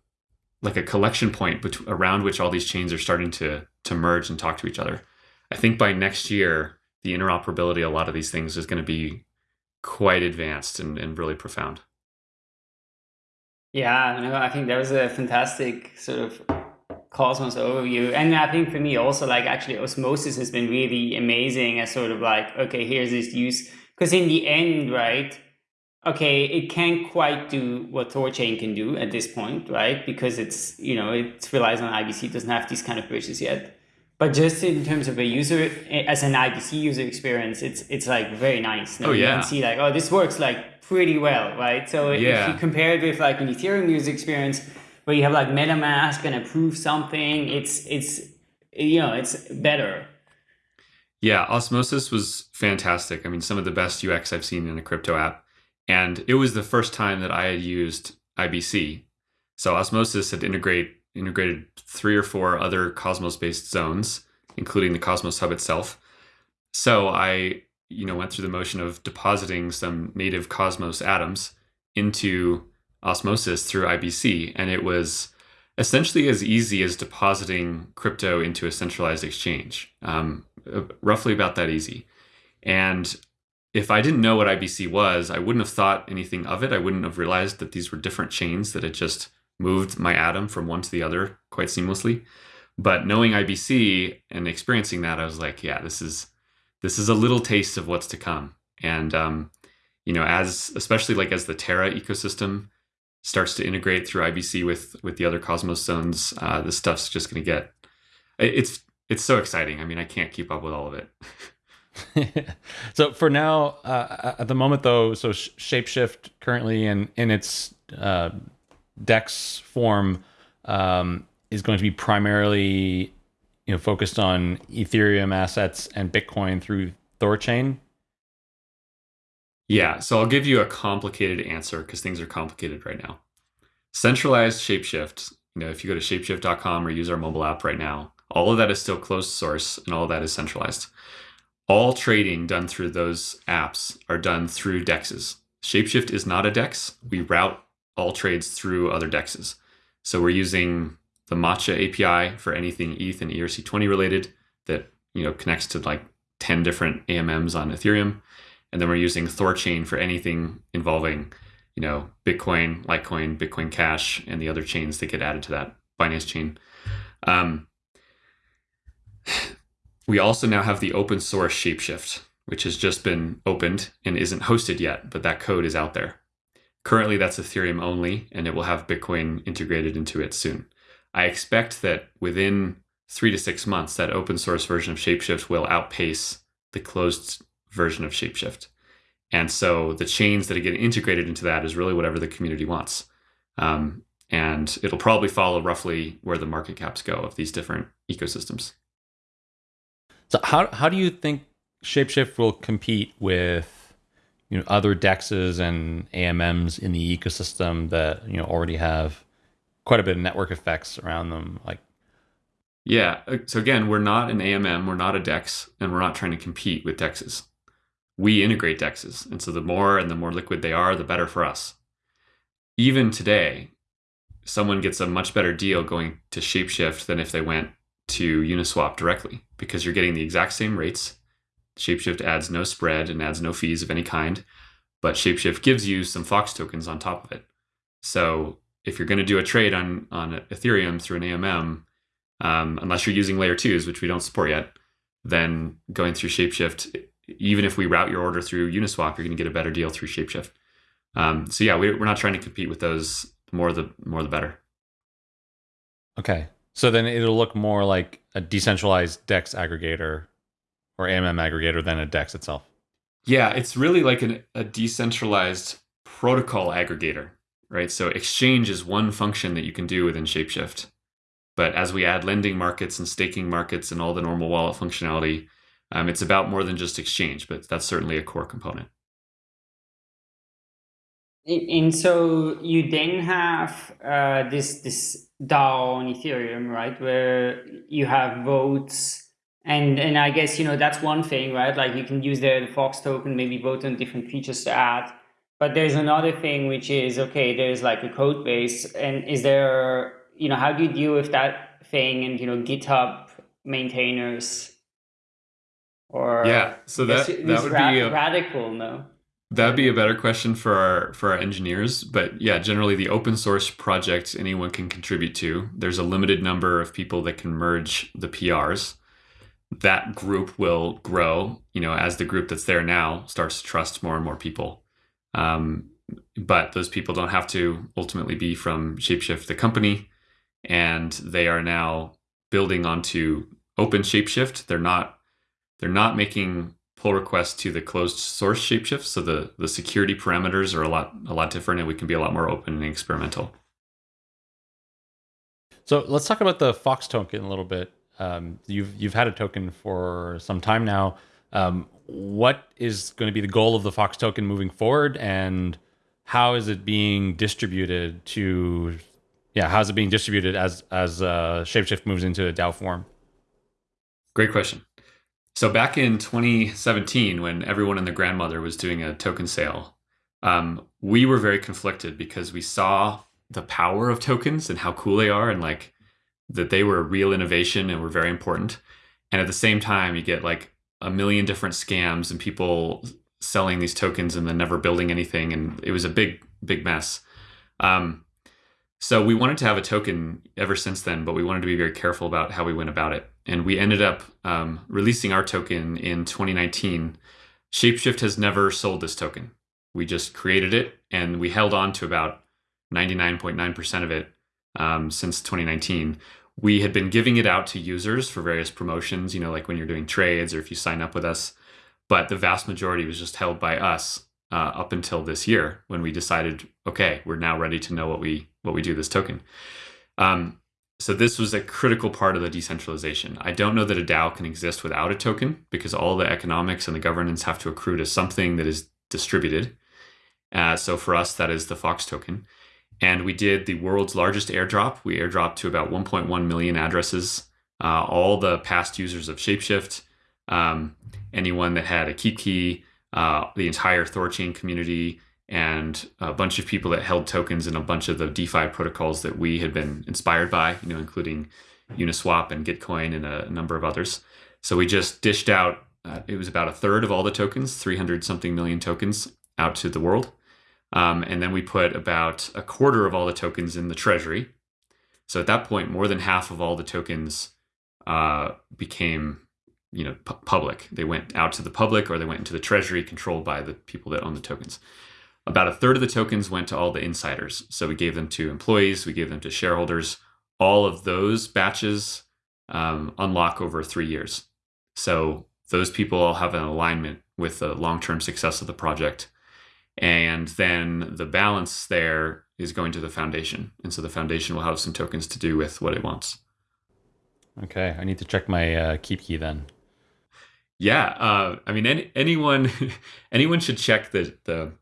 like a collection point around which all these chains are starting to to merge and talk to each other. I think by next year, the interoperability of a lot of these things is going to be quite advanced and, and really profound. Yeah, no, I think that was a fantastic sort of Cosmos overview. And I think for me also like actually osmosis has been really amazing as sort of like, okay, here's this use. Because in the end, right, okay, it can't quite do what Thorchain can do at this point, right? Because it's, you know, it relies on IBC, doesn't have these kind of bridges yet. But just in terms of a user, eh, as an IBC user experience, it's it's like very nice. oh yeah. You can see like, oh, this works like pretty well, right? So yeah. if you compare it with like an Ethereum user experience, where you have like MetaMask and approve something, it's it's you know it's better. Yeah, Osmosis was fantastic. I mean, some of the best UX I've seen in a crypto app, and it was the first time that I had used IBC. So Osmosis had integrate integrated three or four other Cosmos based zones, including the Cosmos Hub itself. So I, you know, went through the motion of depositing some native Cosmos atoms into Osmosis through IBC, and it was essentially as easy as depositing crypto into a centralized exchange, um, uh, roughly about that easy. And if I didn't know what IBC was, I wouldn't have thought anything of it. I wouldn't have realized that these were different chains that had just moved my atom from one to the other quite seamlessly. But knowing IBC and experiencing that, I was like, yeah, this is this is a little taste of what's to come. And um, you know, as especially like as the Terra ecosystem starts to integrate through IBC with with the other Cosmos zones, uh, this stuff's just going to get it's it's so exciting. I mean, I can't keep up with all of it. [LAUGHS] so for now, uh, at the moment though, so Shapeshift currently in in its uh, Dex form um, is going to be primarily you know focused on Ethereum assets and Bitcoin through Thorchain. Yeah, so I'll give you a complicated answer because things are complicated right now. Centralized Shapeshift, you know, if you go to shapeshift.com or use our mobile app right now, all of that is still closed source and all of that is centralized. All trading done through those apps are done through dexes. Shapeshift is not a dex. We route all trades through other dexes. So we're using the Matcha API for anything ETH and ERC20 related that you know connects to like 10 different AMMs on Ethereum. And then we're using Thorchain for anything involving, you know, Bitcoin, Litecoin, Bitcoin Cash, and the other chains that get added to that Binance chain. Um, [SIGHS] we also now have the open source Shapeshift, which has just been opened and isn't hosted yet, but that code is out there. Currently, that's Ethereum only, and it will have Bitcoin integrated into it soon. I expect that within three to six months, that open source version of Shapeshift will outpace the closed version of Shapeshift. And so the chains that get integrated into that is really whatever the community wants. Um, and it'll probably follow roughly where the market caps go of these different ecosystems. So how how do you think Shapeshift will compete with you know other dexes and AMMs in the ecosystem that you know already have quite a bit of network effects around them, like yeah. Uh, so again, we're not an AMM, we're not a DEX, and we're not trying to compete with dexes We integrate dexes And so the more and the more liquid they are, the better for us. Even today, someone gets a much better deal going to Shapeshift than if they went to Uniswap directly because you're getting the exact same rates. Shapeshift adds no spread and adds no fees of any kind, but Shapeshift gives you some Fox tokens on top of it. So if you're going to do a trade on on Ethereum through an AMM, um, unless you're using layer twos, which we don't support yet, then going through Shapeshift, even if we route your order through Uniswap, you're going to get a better deal through Shapeshift. Um, so yeah, we, are not trying to compete with those. The more the more the better. Okay, so then it'll look more like a decentralized DEX aggregator or AMM aggregator than a DEX itself. Yeah, it's really like an, a decentralized protocol aggregator, right? So exchange is one function that you can do within Shapeshift. But as we add lending markets and staking markets and all the normal wallet functionality, um, it's about more than just exchange, but that's certainly a core component. And so you then have uh, this this DAO on Ethereum, right, where you have votes, and and I guess you know that's one thing, right? Like you can use the, the Fox token, maybe vote on different features to add. But there's another thing which is okay. There's like a code base, and is there you know, how do you deal with that thing and, you know, GitHub maintainers or yeah, so that, that would ra- be a, radical, no? That'd be a better question for our for our engineers, but yeah, generally the open source project anyone can contribute to. There's a limited number of people that can merge the PRs. That group will grow, you know, as the group that's there now starts to trust more and more people. Um, but those people don't have to ultimately be from Shapeshift, the company. And they are now building onto open shapeshift. They're not they're not making pull requests to the closed source shapeshift. So the the security parameters are a lot a lot different and we can be a lot more open and experimental. So let's talk about the fox token a little bit um, you've you've had a token for some time now um, what is going to be the goal of the fox token moving forward and how is it being distributed to yeah, how's it being distributed as as uh, Shapeshift moves into a DAO form? Great question. So back in 2017, when everyone and their grandmother was doing a token sale, um, we were very conflicted because we saw the power of tokens and how cool they are, and like that they were a real innovation and were very important. And at the same time, you get like a million different scams and people selling these tokens and then never building anything, and it was a big, big mess. Um, so we wanted to have a token ever since then, but we wanted to be very careful about how we went about it. And we ended up um, releasing our token in 2019. Shapeshift has never sold this token. We just created it and we held on to about 99.9% of it um, since 2019. We had been giving it out to users for various promotions, you know, like when you're doing trades or if you sign up with us. But the vast majority was just held by us uh, up until this year when we decided, okay, we're now ready to know what we what we do this token. Um, so this was a critical part of the decentralization. I don't know that a DAO can exist without a token because all the economics and the governance have to accrue to something that is distributed. Uh, so for us, that is the Fox token. And we did the world's largest airdrop. We airdropped to about 1.1 million addresses. Uh, all the past users of Shapeshift, um, anyone that had a KeepKey, uh, the entire Thorchain community, and a bunch of people that held tokens in a bunch of the DeFi protocols that we had been inspired by, you know, including Uniswap and Gitcoin and a number of others. So we just dished out, uh, it was about a third of all the tokens, 300 something million tokens out to the world. Um, and then we put about a quarter of all the tokens in the treasury. So at that point, more than half of all the tokens uh, became you know pu- public. They went out to the public or they went into the treasury controlled by the people that own the tokens. About a third of the tokens went to all the insiders. So we gave them to employees, we gave them to shareholders. All of those batches um, unlock over three years. So those people all have an alignment with the long term success of the project. And then the balance there is going to the foundation. And so the foundation will have some tokens to do with what it wants. Okay, I need to check my uh, KeepKey then. Yeah, uh, I mean, any, anyone [LAUGHS] anyone should check the the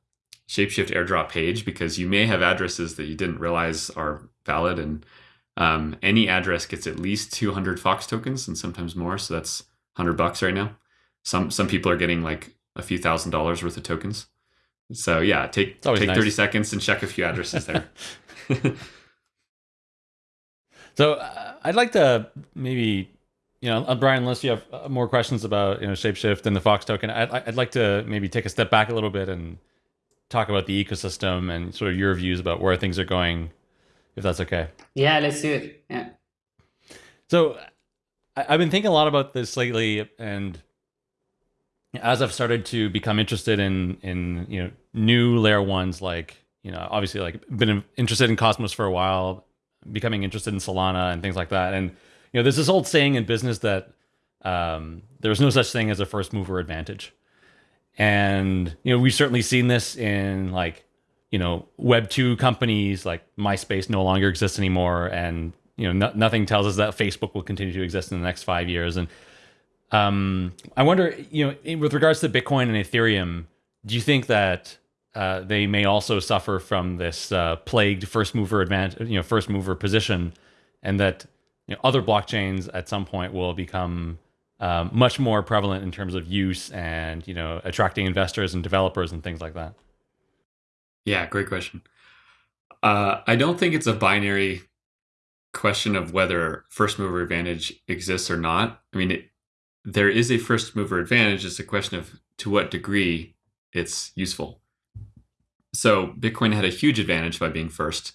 Shapeshift airdrop page because you may have addresses that you didn't realize are valid, and um, any address gets at least 200 Fox tokens and sometimes more. So that's 100 bucks right now. Some some people are getting like a few thousand dollars worth of tokens. So yeah, take take nice. 30 seconds and check a few addresses there. [LAUGHS] [LAUGHS] so uh, I'd like to maybe you know, uh, Brian, unless you have uh, more questions about you know Shapeshift and the Fox token, I'd, I'd like to maybe take a step back a little bit and talk about the ecosystem and sort of your views about where things are going, if that's okay. Yeah, let's do it. Yeah. So I, I've been thinking a lot about this lately, and as I've started to become interested in in you know new layer ones, like you know, obviously like been interested in Cosmos for a while, becoming interested in Solana and things like that, and you know, there's this old saying in business that um, there's no such thing as a first mover advantage. And, you know, we've certainly seen this in like, you know, Web 2 companies like MySpace no longer exists anymore. And, you know, no, nothing tells us that Facebook will continue to exist in the next five years. And um, I wonder, you know, with regards to Bitcoin and Ethereum, do you think that uh, they may also suffer from this uh, plagued first mover advantage, you know, first mover position, and that you know, other blockchains at some point will become um, much more prevalent in terms of use and you know attracting investors and developers and things like that. Yeah, great question. Uh, I don't think it's a binary question of whether first mover advantage exists or not. I mean, it, there is a first mover advantage. It's a question of to what degree it's useful. So Bitcoin had a huge advantage by being first.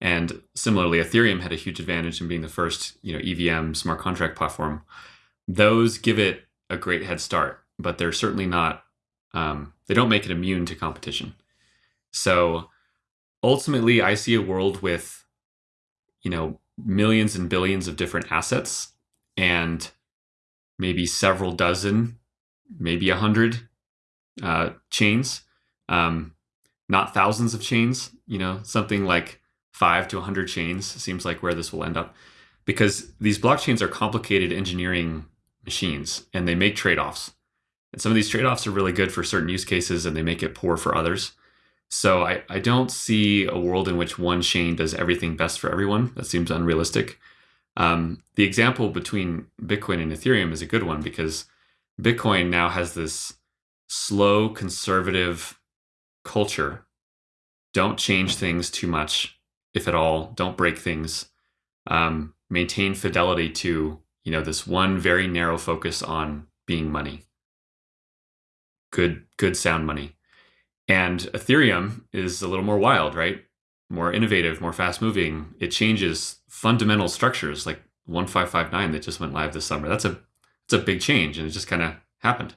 And similarly, Ethereum had a huge advantage in being the first, you know, EVM smart contract platform. Those give it a great head start, but they're certainly not. Um, they don't make it immune to competition. So ultimately, I see a world with, you know, millions and billions of different assets, and maybe several dozen, maybe a hundred uh, chains, um, not thousands of chains. You know, something like five to a 100 chains seems like where this will end up. Because these blockchains are complicated engineering machines and they make trade-offs. And some of these trade-offs are really good for certain use cases and they make it poor for others. So I, I don't see a world in which one chain does everything best for everyone. That seems unrealistic um, the example between bitcoin and ethereum is a good one because bitcoin now has this slow conservative culture don't change things too much if at all. Don't break things. Um, maintain fidelity to you know this one very narrow focus on being money. Good, good sound money. And Ethereum is a little more wild, right? More innovative, more fast moving. It changes fundamental structures like 1559 that just went live this summer. That's a it's a big change, and it just kind of happened.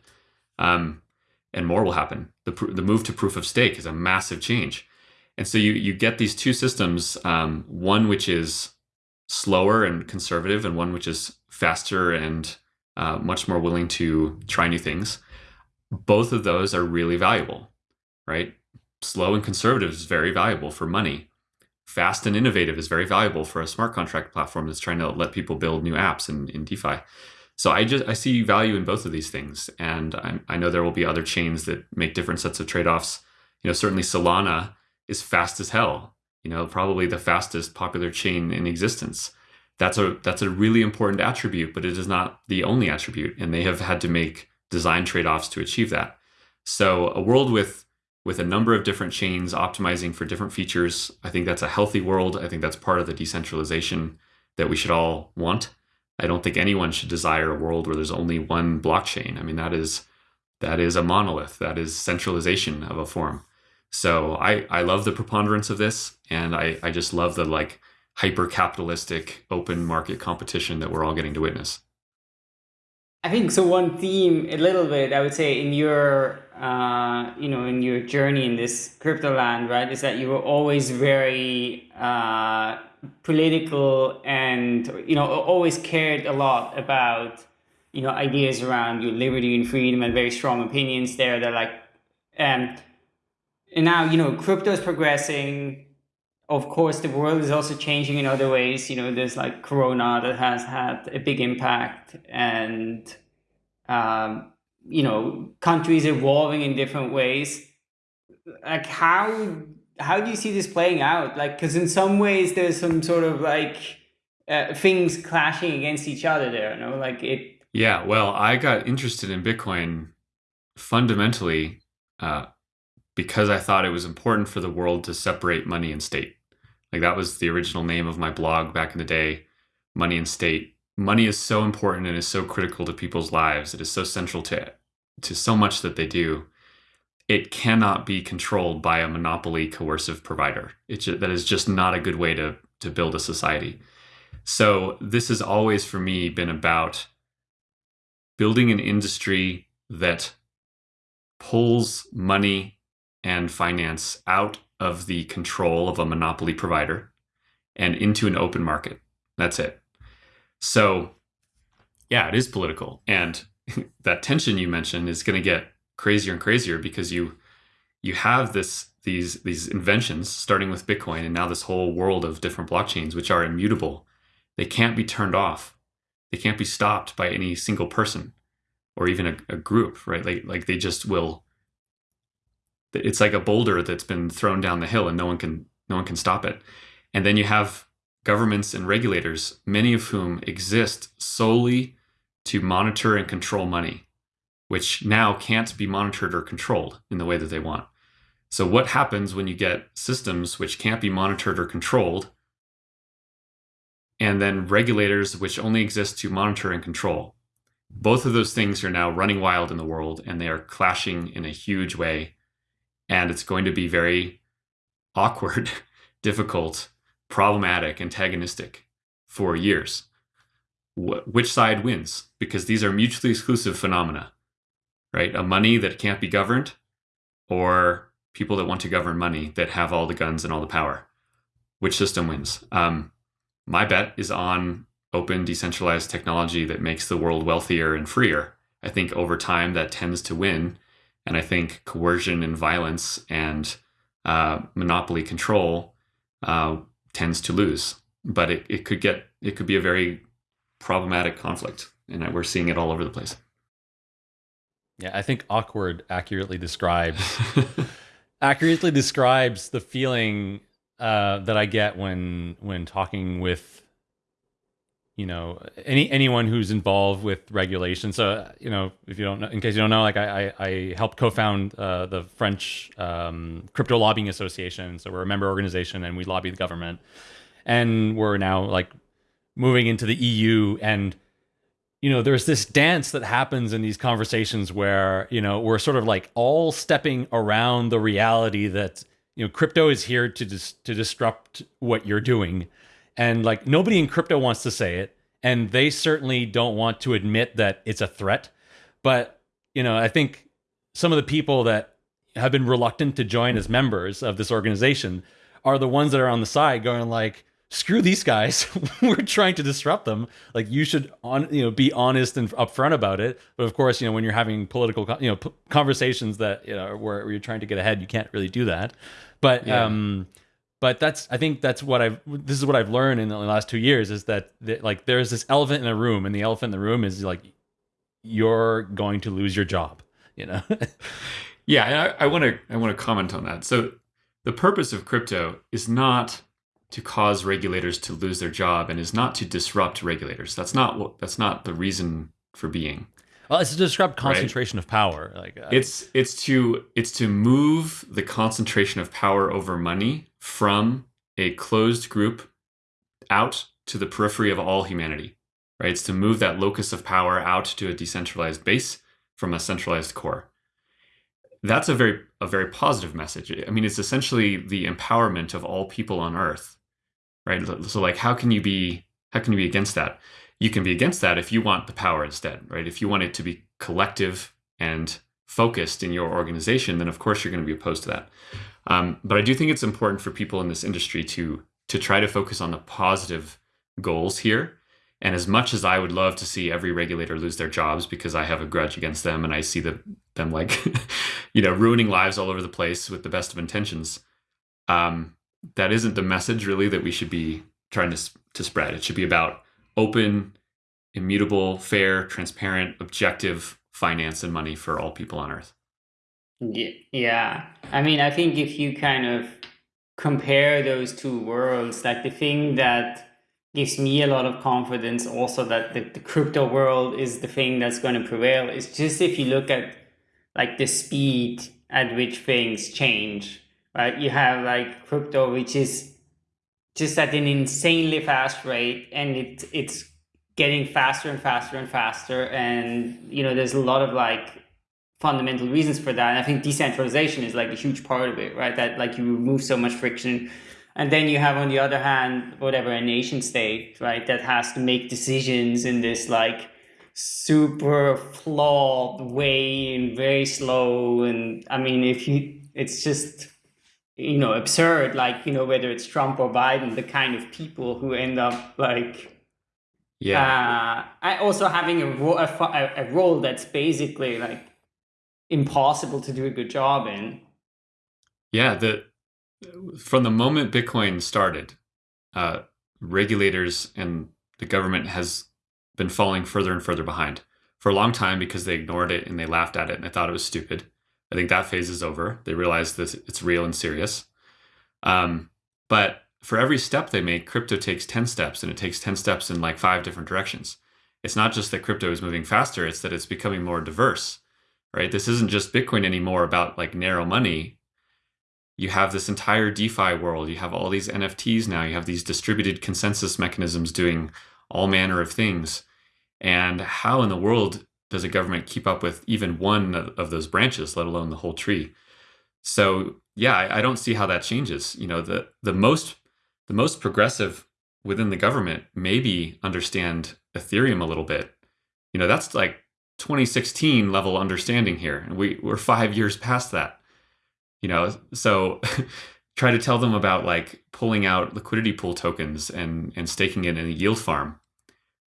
Um, and more will happen. The the move to proof of stake is a massive change. And so you you get these two systems, um, one which is slower and conservative, and one which is faster and uh, much more willing to try new things. Both of those are really valuable, right? Slow and conservative is very valuable for money. Fast and innovative is very valuable for a smart contract platform that's trying to let people build new apps in, in DeFi. So I just I see value in both of these things, and I, I know there will be other chains that make different sets of trade offs. You know, certainly Solana is fast as hell. You know, probably the fastest popular chain in existence. That's a that's a really important attribute, but it is not the only attribute, and they have had to make design trade-offs to achieve that. So a world with with a number of different chains optimizing for different features, I think that's a healthy world. I think that's part of the decentralization that we should all want. I don't think anyone should desire a world where there's only one blockchain. I mean, that is that is a monolith. That is centralization of a form. So I, I love the preponderance of this. And I, I just love the like hyper capitalistic open market competition that we're all getting to witness. I think so. One theme, a little bit, I would say, in your, uh, you know, in your journey in this crypto land, right, is that you were always very uh, political and you know always cared a lot about you know ideas around your liberty and freedom and very strong opinions there. That like, um, and now you know crypto is progressing of course the world is also changing in other ways you know there's like corona that has had a big impact and um, you know countries evolving in different ways. Like how how do you see this playing out? Like because in some ways there's some sort of like uh, things clashing against each other there you know? Like it yeah well i got interested in bitcoin fundamentally uh, because i thought it was important for the world to separate money and state. Like that was the original name of my blog back in the day money and state. Money is so important and is so critical to people's lives. It is so central to to so much that they do it cannot be controlled by a monopoly coercive provider. It just, that is just not a good way to to build a society. So this has always for me been about building an industry that pulls money and finance out of the control of a monopoly provider and into an open market. That's it. So yeah, it is political and [LAUGHS] that tension you mentioned is going to get crazier and crazier because you you have this these these inventions starting with Bitcoin and now this whole world of different blockchains which are immutable. They can't be turned off. They can't be stopped by any single person or even a, a group, right? Like like they just will it's like a boulder that's been thrown down the hill and no one can no one can stop it. And then you have governments and regulators, many of whom exist solely to monitor and control money which now can't be monitored or controlled in the way that they want. So, what happens when you get systems which can't be monitored or controlled, and then regulators which only exist to monitor and control? Both of those things are now running wild in the world and they are clashing in a huge way. And it's going to be very [LAUGHS] awkward, [LAUGHS] difficult, problematic, antagonistic for years. Wh- which side wins? Because these are mutually exclusive phenomena right? A money that can't be governed, or people that want to govern money that have all the guns and all the power. Which system wins? Um, my bet is on open, decentralized technology that makes the world wealthier and freer. I think over time that tends to win. And I think coercion and violence and uh, monopoly control uh, tends to lose. But it, it could get it could be a very problematic conflict, and we're seeing it all over the place. Yeah, I think awkward accurately describes [LAUGHS] accurately describes the feeling uh, that I get when when talking with you know any anyone who's involved with regulation. So you know, if you don't know, in case you don't know, like I I, I helped co-found uh, the French um, Crypto Lobbying Association. So we're a member organization and we lobby the government, and we're now like moving into the EU and you know, there's this dance that happens in these conversations where, you know, we're sort of like all stepping around the reality that, you know, crypto is here to dis- to disrupt what you're doing. And like nobody in crypto wants to say it, and they certainly don't want to admit that it's a threat. But, you know, I think some of the people that have been reluctant to join as members of this organization are the ones that are on the side going like, screw these guys. [LAUGHS] We're trying to disrupt them. Like you should on you know be honest and upfront about it. But of course you know when you're having political you know conversations that you know where, where, you're trying to get ahead you can't really do that. But yeah. um but that's i think that's what i've this is what i've learned in the last two years is that, that like there's this elephant in the room and the elephant in the room is like you're going to lose your job you know? [LAUGHS] Yeah i want to i want to comment on that. So the purpose of crypto is not to cause regulators to lose their job and is not to disrupt regulators. That's not what that's not the reason for being. Well, it's to disrupt concentration right? of power. Like uh, it's it's to it's to move the concentration of power over money from a closed group out to the periphery of all humanity. Right? It's to move that locus of power out to a decentralized base from a centralized core. That's a very a very positive message. I mean, it's essentially the empowerment of all people on earth right? So like, how can you be how can you be against that? You can be against that if you want the power instead, right? If you want it to be collective and focused in your organization, then of course you're going to be opposed to that. Um, but I do think it's important for people in this industry to to try to focus on the positive goals here. And as much as I would love to see every regulator lose their jobs because I have a grudge against them and I see the, them like, [LAUGHS] you know, ruining lives all over the place with the best of intentions, um, that isn't the message really that we should be trying to to spread. It should be about open, immutable, fair, transparent, objective, finance and money for all people on earth. Yeah. I mean, I think if you kind of compare those two worlds, like the thing that gives me a lot of confidence also that the, the crypto world is the thing that's going to prevail is just if you look at like the speed at which things change, right? You have like crypto, which is just at an insanely fast rate and it, it's getting faster and faster and faster. And, you know, there's a lot of like fundamental reasons for that. And I think decentralization is like a huge part of it, right? That like you remove so much friction. And then you have on the other hand, whatever, a nation state, right, that has to make decisions in this like super flawed way and very slow. And I mean, if you, it's just, you know, absurd, like, you know, whether it's Trump or Biden, the kind of people who end up like, yeah. Uh, also having a, ro- a, a role that's basically like impossible to do a good job in. Yeah, the from the moment Bitcoin started, uh, regulators and the government has been falling further and further behind for a long time because they ignored it and they laughed at it and they thought it was stupid. I think that phase is over. They realize that it's real and serious. Um, but for every step they make, crypto takes 10 steps and it takes 10 steps in like five different directions. It's not just that crypto is moving faster, it's that it's becoming more diverse right? This isn't just Bitcoin anymore about like narrow money. You have this entire DeFi world. You have all these NFTs now. You have these distributed consensus mechanisms doing all manner of things. And how in the world does a government keep up with even one of those branches, let alone the whole tree? So yeah, I, I don't see how that changes. You know, the the most the most progressive within the government maybe understand Ethereum a little bit. You know, that's like 2016 level understanding here and we, we're five years past that you know so [LAUGHS] try to tell them about like pulling out liquidity pool tokens and and staking it in a yield farm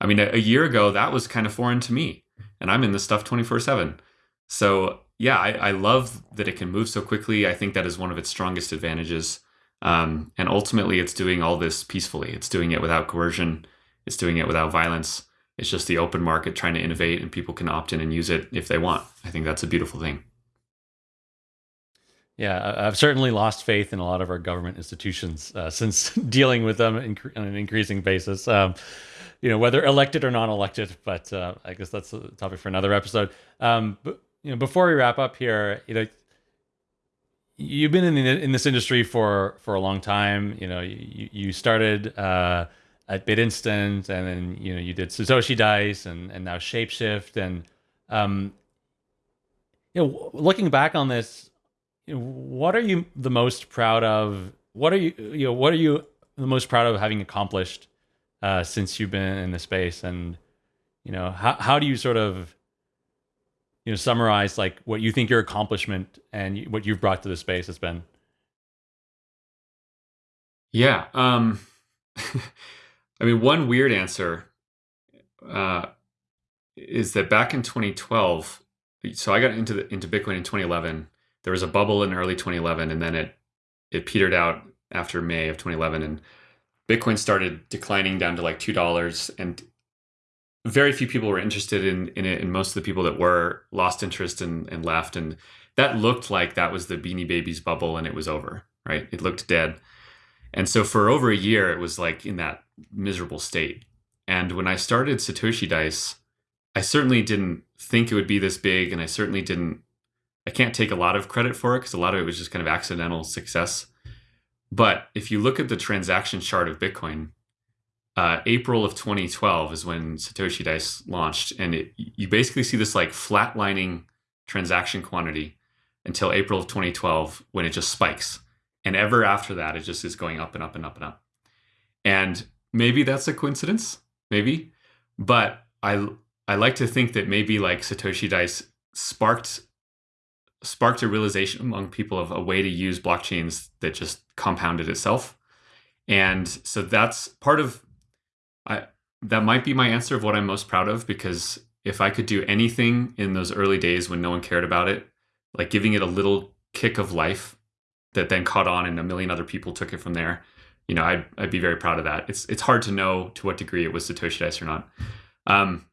i mean a, a year ago that was kind of foreign to me and i'm in this stuff 24 7 so yeah I, I love that it can move so quickly i think that is one of its strongest advantages um, and ultimately it's doing all this peacefully it's doing it without coercion it's doing it without violence it's just the open market trying to innovate and people can opt in and use it if they want. I think that's a beautiful thing. Yeah, I've certainly lost faith in a lot of our government institutions uh, since [LAUGHS] dealing with them on an increasing basis. Um, you know, whether elected or non-elected, but uh, I guess that's a topic for another episode. Um, but you know, before we wrap up here, you know, you've been in the, in this industry for for a long time. You know, you you started. Uh, at BitInstant, and then you know you did Satoshi Dice, and and now Shapeshift, and um, you know, looking back on this, you know, what are you the most proud of? What are you you know what are you the most proud of having accomplished uh, since you've been in the space, and you know how how do you sort of you know summarize like what you think your accomplishment and what you've brought to the space has been? Yeah. Um, [LAUGHS] I mean, one weird answer uh, is that back in 2012, so I got into the, into Bitcoin in 2011. There was a bubble in early 2011, and then it it petered out after May of 2011, and Bitcoin started declining down to like two dollars, and very few people were interested in in it, and most of the people that were lost interest and, and left, and that looked like that was the Beanie Babies bubble, and it was over. Right? It looked dead. And so for over a year, it was like in that miserable state. And when I started Satoshi Dice, I certainly didn't think it would be this big. And I certainly didn't, I can't take a lot of credit for it because a lot of it was just kind of accidental success. But if you look at the transaction chart of Bitcoin, uh, April of 2012 is when Satoshi Dice launched. And it, you basically see this like flatlining transaction quantity until April of 2012 when it just spikes. And ever after that, it just is going up and up and up and up. And maybe that's a coincidence, maybe. But I I like to think that maybe like Satoshi Dice sparked sparked a realization among people of a way to use blockchains that just compounded itself. And so that's part of I that might be my answer of what I'm most proud of because if I could do anything in those early days when no one cared about it, like giving it a little kick of life that then caught on and a million other people took it from there. You know, I'd, I'd be very proud of that. It's it's hard to know to what degree it was Satoshi Dice or not. Um,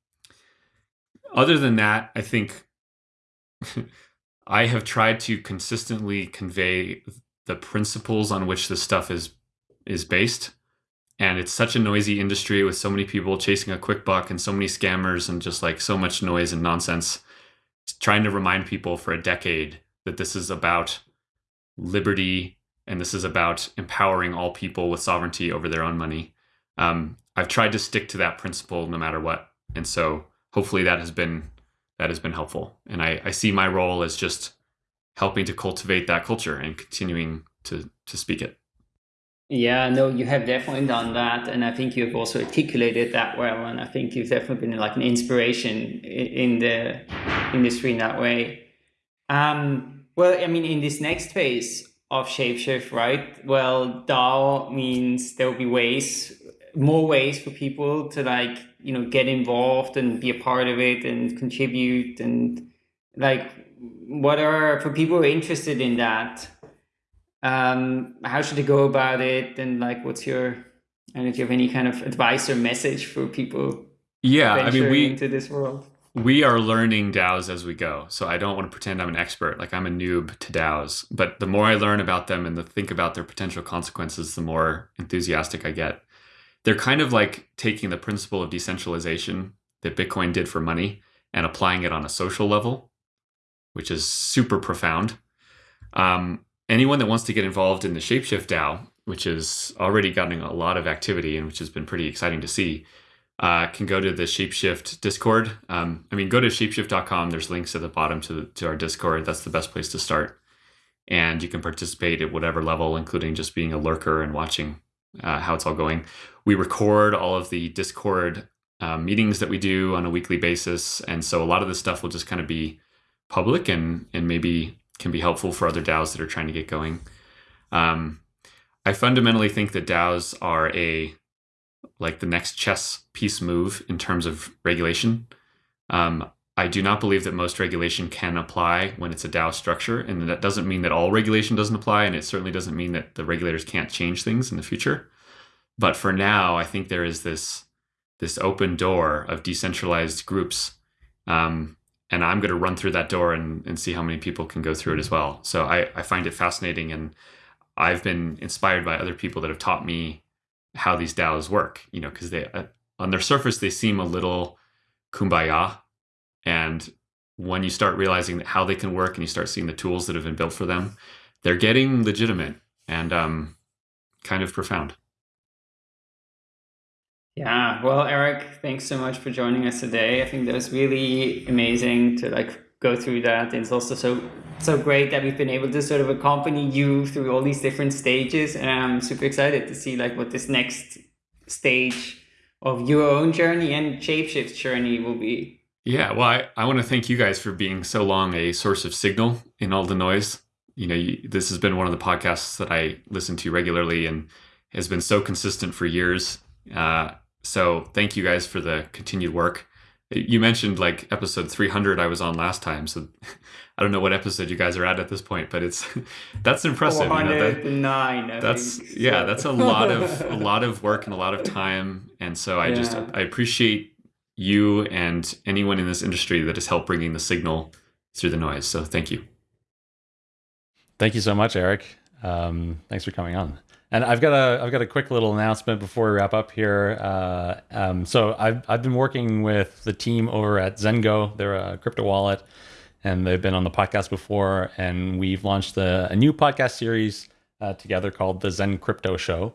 other than that, I think [LAUGHS] I have tried to consistently convey the principles on which this stuff is is based. And it's such a noisy industry with so many people chasing a quick buck and so many scammers and just like so much noise and nonsense. trying to remind people for a decade that this is about liberty and this is about empowering all people with sovereignty over their own money. Um, I've tried to stick to that principle no matter what, and so hopefully that has been that has been helpful. And I, I see my role as just helping to cultivate that culture and continuing to to speak it. Yeah, no, you have definitely done that, and I think you've also articulated that well. And I think you've definitely been like an inspiration in the industry in that way. Um, well, I mean, in this next phase of Shapeshift, right? Well, DAO means there will be ways, more ways for people to like, you know, get involved and be a part of it and contribute and like, what are for people who are interested in that? Um, how should they go about it? And like, what's your, I don't know if you have any kind of advice or message for people. Yeah, I mean, we into this world we are learning DAOs as we go. So I don't want to pretend I'm an expert. Like I'm a noob to DAOs. But the more I learn about them and the think about their potential consequences, the more enthusiastic I get. They're kind of like taking the principle of decentralization that Bitcoin did for money and applying it on a social level, which is super profound. Um, anyone that wants to get involved in the Shapeshift DAO, which is already gotten a lot of activity and which has been pretty exciting to see, uh, can go to the Shapeshift Discord. Um, I mean, go to shapeshift.com. There's links at the bottom to, to our Discord. That's the best place to start. And you can participate at whatever level, including just being a lurker and watching uh, how it's all going. We record all of the Discord uh, meetings that we do on a weekly basis. And so a lot of this stuff will just kind of be public and, and maybe can be helpful for other DAOs that are trying to get going. Um, I fundamentally think that DAOs are a like the next chess piece move in terms of regulation. Um, I do not believe that most regulation can apply when it's a DAO structure, and that doesn't mean that all regulation doesn't apply, and it certainly doesn't mean that the regulators can't change things in the future. But for now, I think there is this this open door of decentralized groups, um, and I'm going to run through that door and, and see how many people can go through it as well. So I, I find it fascinating, and I've been inspired by other people that have taught me how these DAOs work, you know, because they uh, on their surface they seem a little kumbaya, and when you start realizing how they can work and you start seeing the tools that have been built for them, they're getting legitimate and um, kind of profound. Yeah, well, Eric, thanks so much for joining us today. I think that was really amazing to like go through that. It's also so so great that we've been able to sort of accompany you through all these different stages. And I'm super excited to see like what this next stage of your own journey and Shapeshift's journey will be. Yeah, well, I, I want to thank you guys for being so long a source of signal in all the noise. You know, you, this has been one of the podcasts that I listen to regularly and has been so consistent for years. Uh, so thank you guys for the continued work. You mentioned like episode 300 I was on last time, so [LAUGHS] I don't know what episode you guys are at at this point, but it's [LAUGHS] that's impressive. You know, that, that's think, yeah, that's a lot of a [LAUGHS] lot of work and a lot of time, and so I yeah. just I appreciate you and anyone in this industry that has helped bringing the signal through the noise. So thank you. Thank you so much, Eric. Um, thanks for coming on. And I've got a I've got a quick little announcement before we wrap up here. Uh, um, so I've I've been working with the team over at Zengo. They're a crypto wallet, and they've been on the podcast before. And we've launched a, a new podcast series uh, together called the Zen Crypto Show.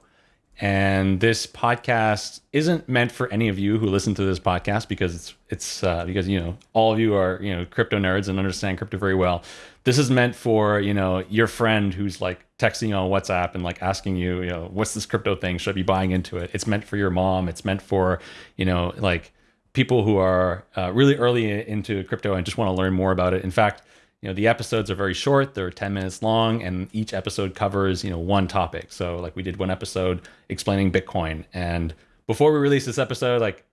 And this podcast isn't meant for any of you who listen to this podcast because it's it's uh, because you know all of you are you know crypto nerds and understand crypto very well. This is meant for you know your friend who's like texting you on WhatsApp and like asking you you know what's this crypto thing? Should I be buying into it? It's meant for your mom. It's meant for you know like people who are uh, really early into crypto and just want to learn more about it. In fact, you know the episodes are very short they're 10 minutes long and each episode covers you know one topic. So like we did one episode explaining bitcoin and before we released this episode like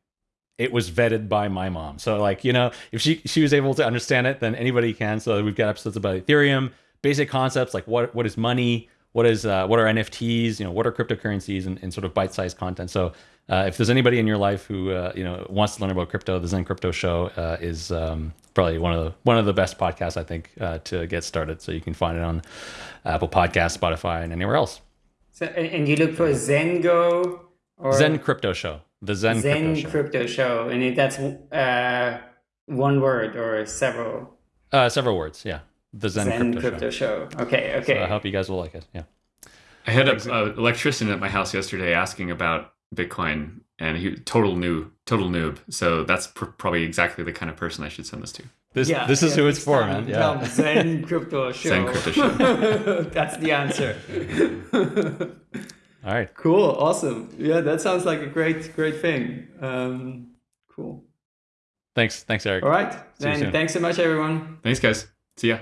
it was vetted by my mom. So like you know if she she was able to understand it then anybody can. So we've got episodes about ethereum basic concepts like what what is money what is uh, what are NFTs, you know, what are cryptocurrencies, and, and sort of bite-sized content. So uh, if there's anybody in your life who uh, you know wants to learn about crypto, the Zen Crypto Show uh, is um, probably one of the one of the best podcasts I think uh, to get started. So you can find it on Apple Podcasts, Spotify, and anywhere else. So, and you look for Zengo or Zen Crypto Show, the Zen, Zen Crypto Show. Crypto Show, and that's uh, one word or several. Uh, several words, yeah. The Zen, Zen Crypto, Crypto Show. Show. Okay, okay. So I hope you guys will like it. Yeah. I had an electrician at my house yesterday asking about Bitcoin, and he total new, total noob. So that's pr- probably exactly the kind of person I should send this to. This this is who it's next for, time, man. tell Yeah. Zen Crypto Show. Zen Crypto Show. [LAUGHS] That's the answer. [LAUGHS] All right. cool, awesome. Yeah, that sounds like a great, great thing. Um, cool. Thanks. Thanks, Eric. All right, See you then soon. thanks so much, everyone. Thanks, guys. See ya.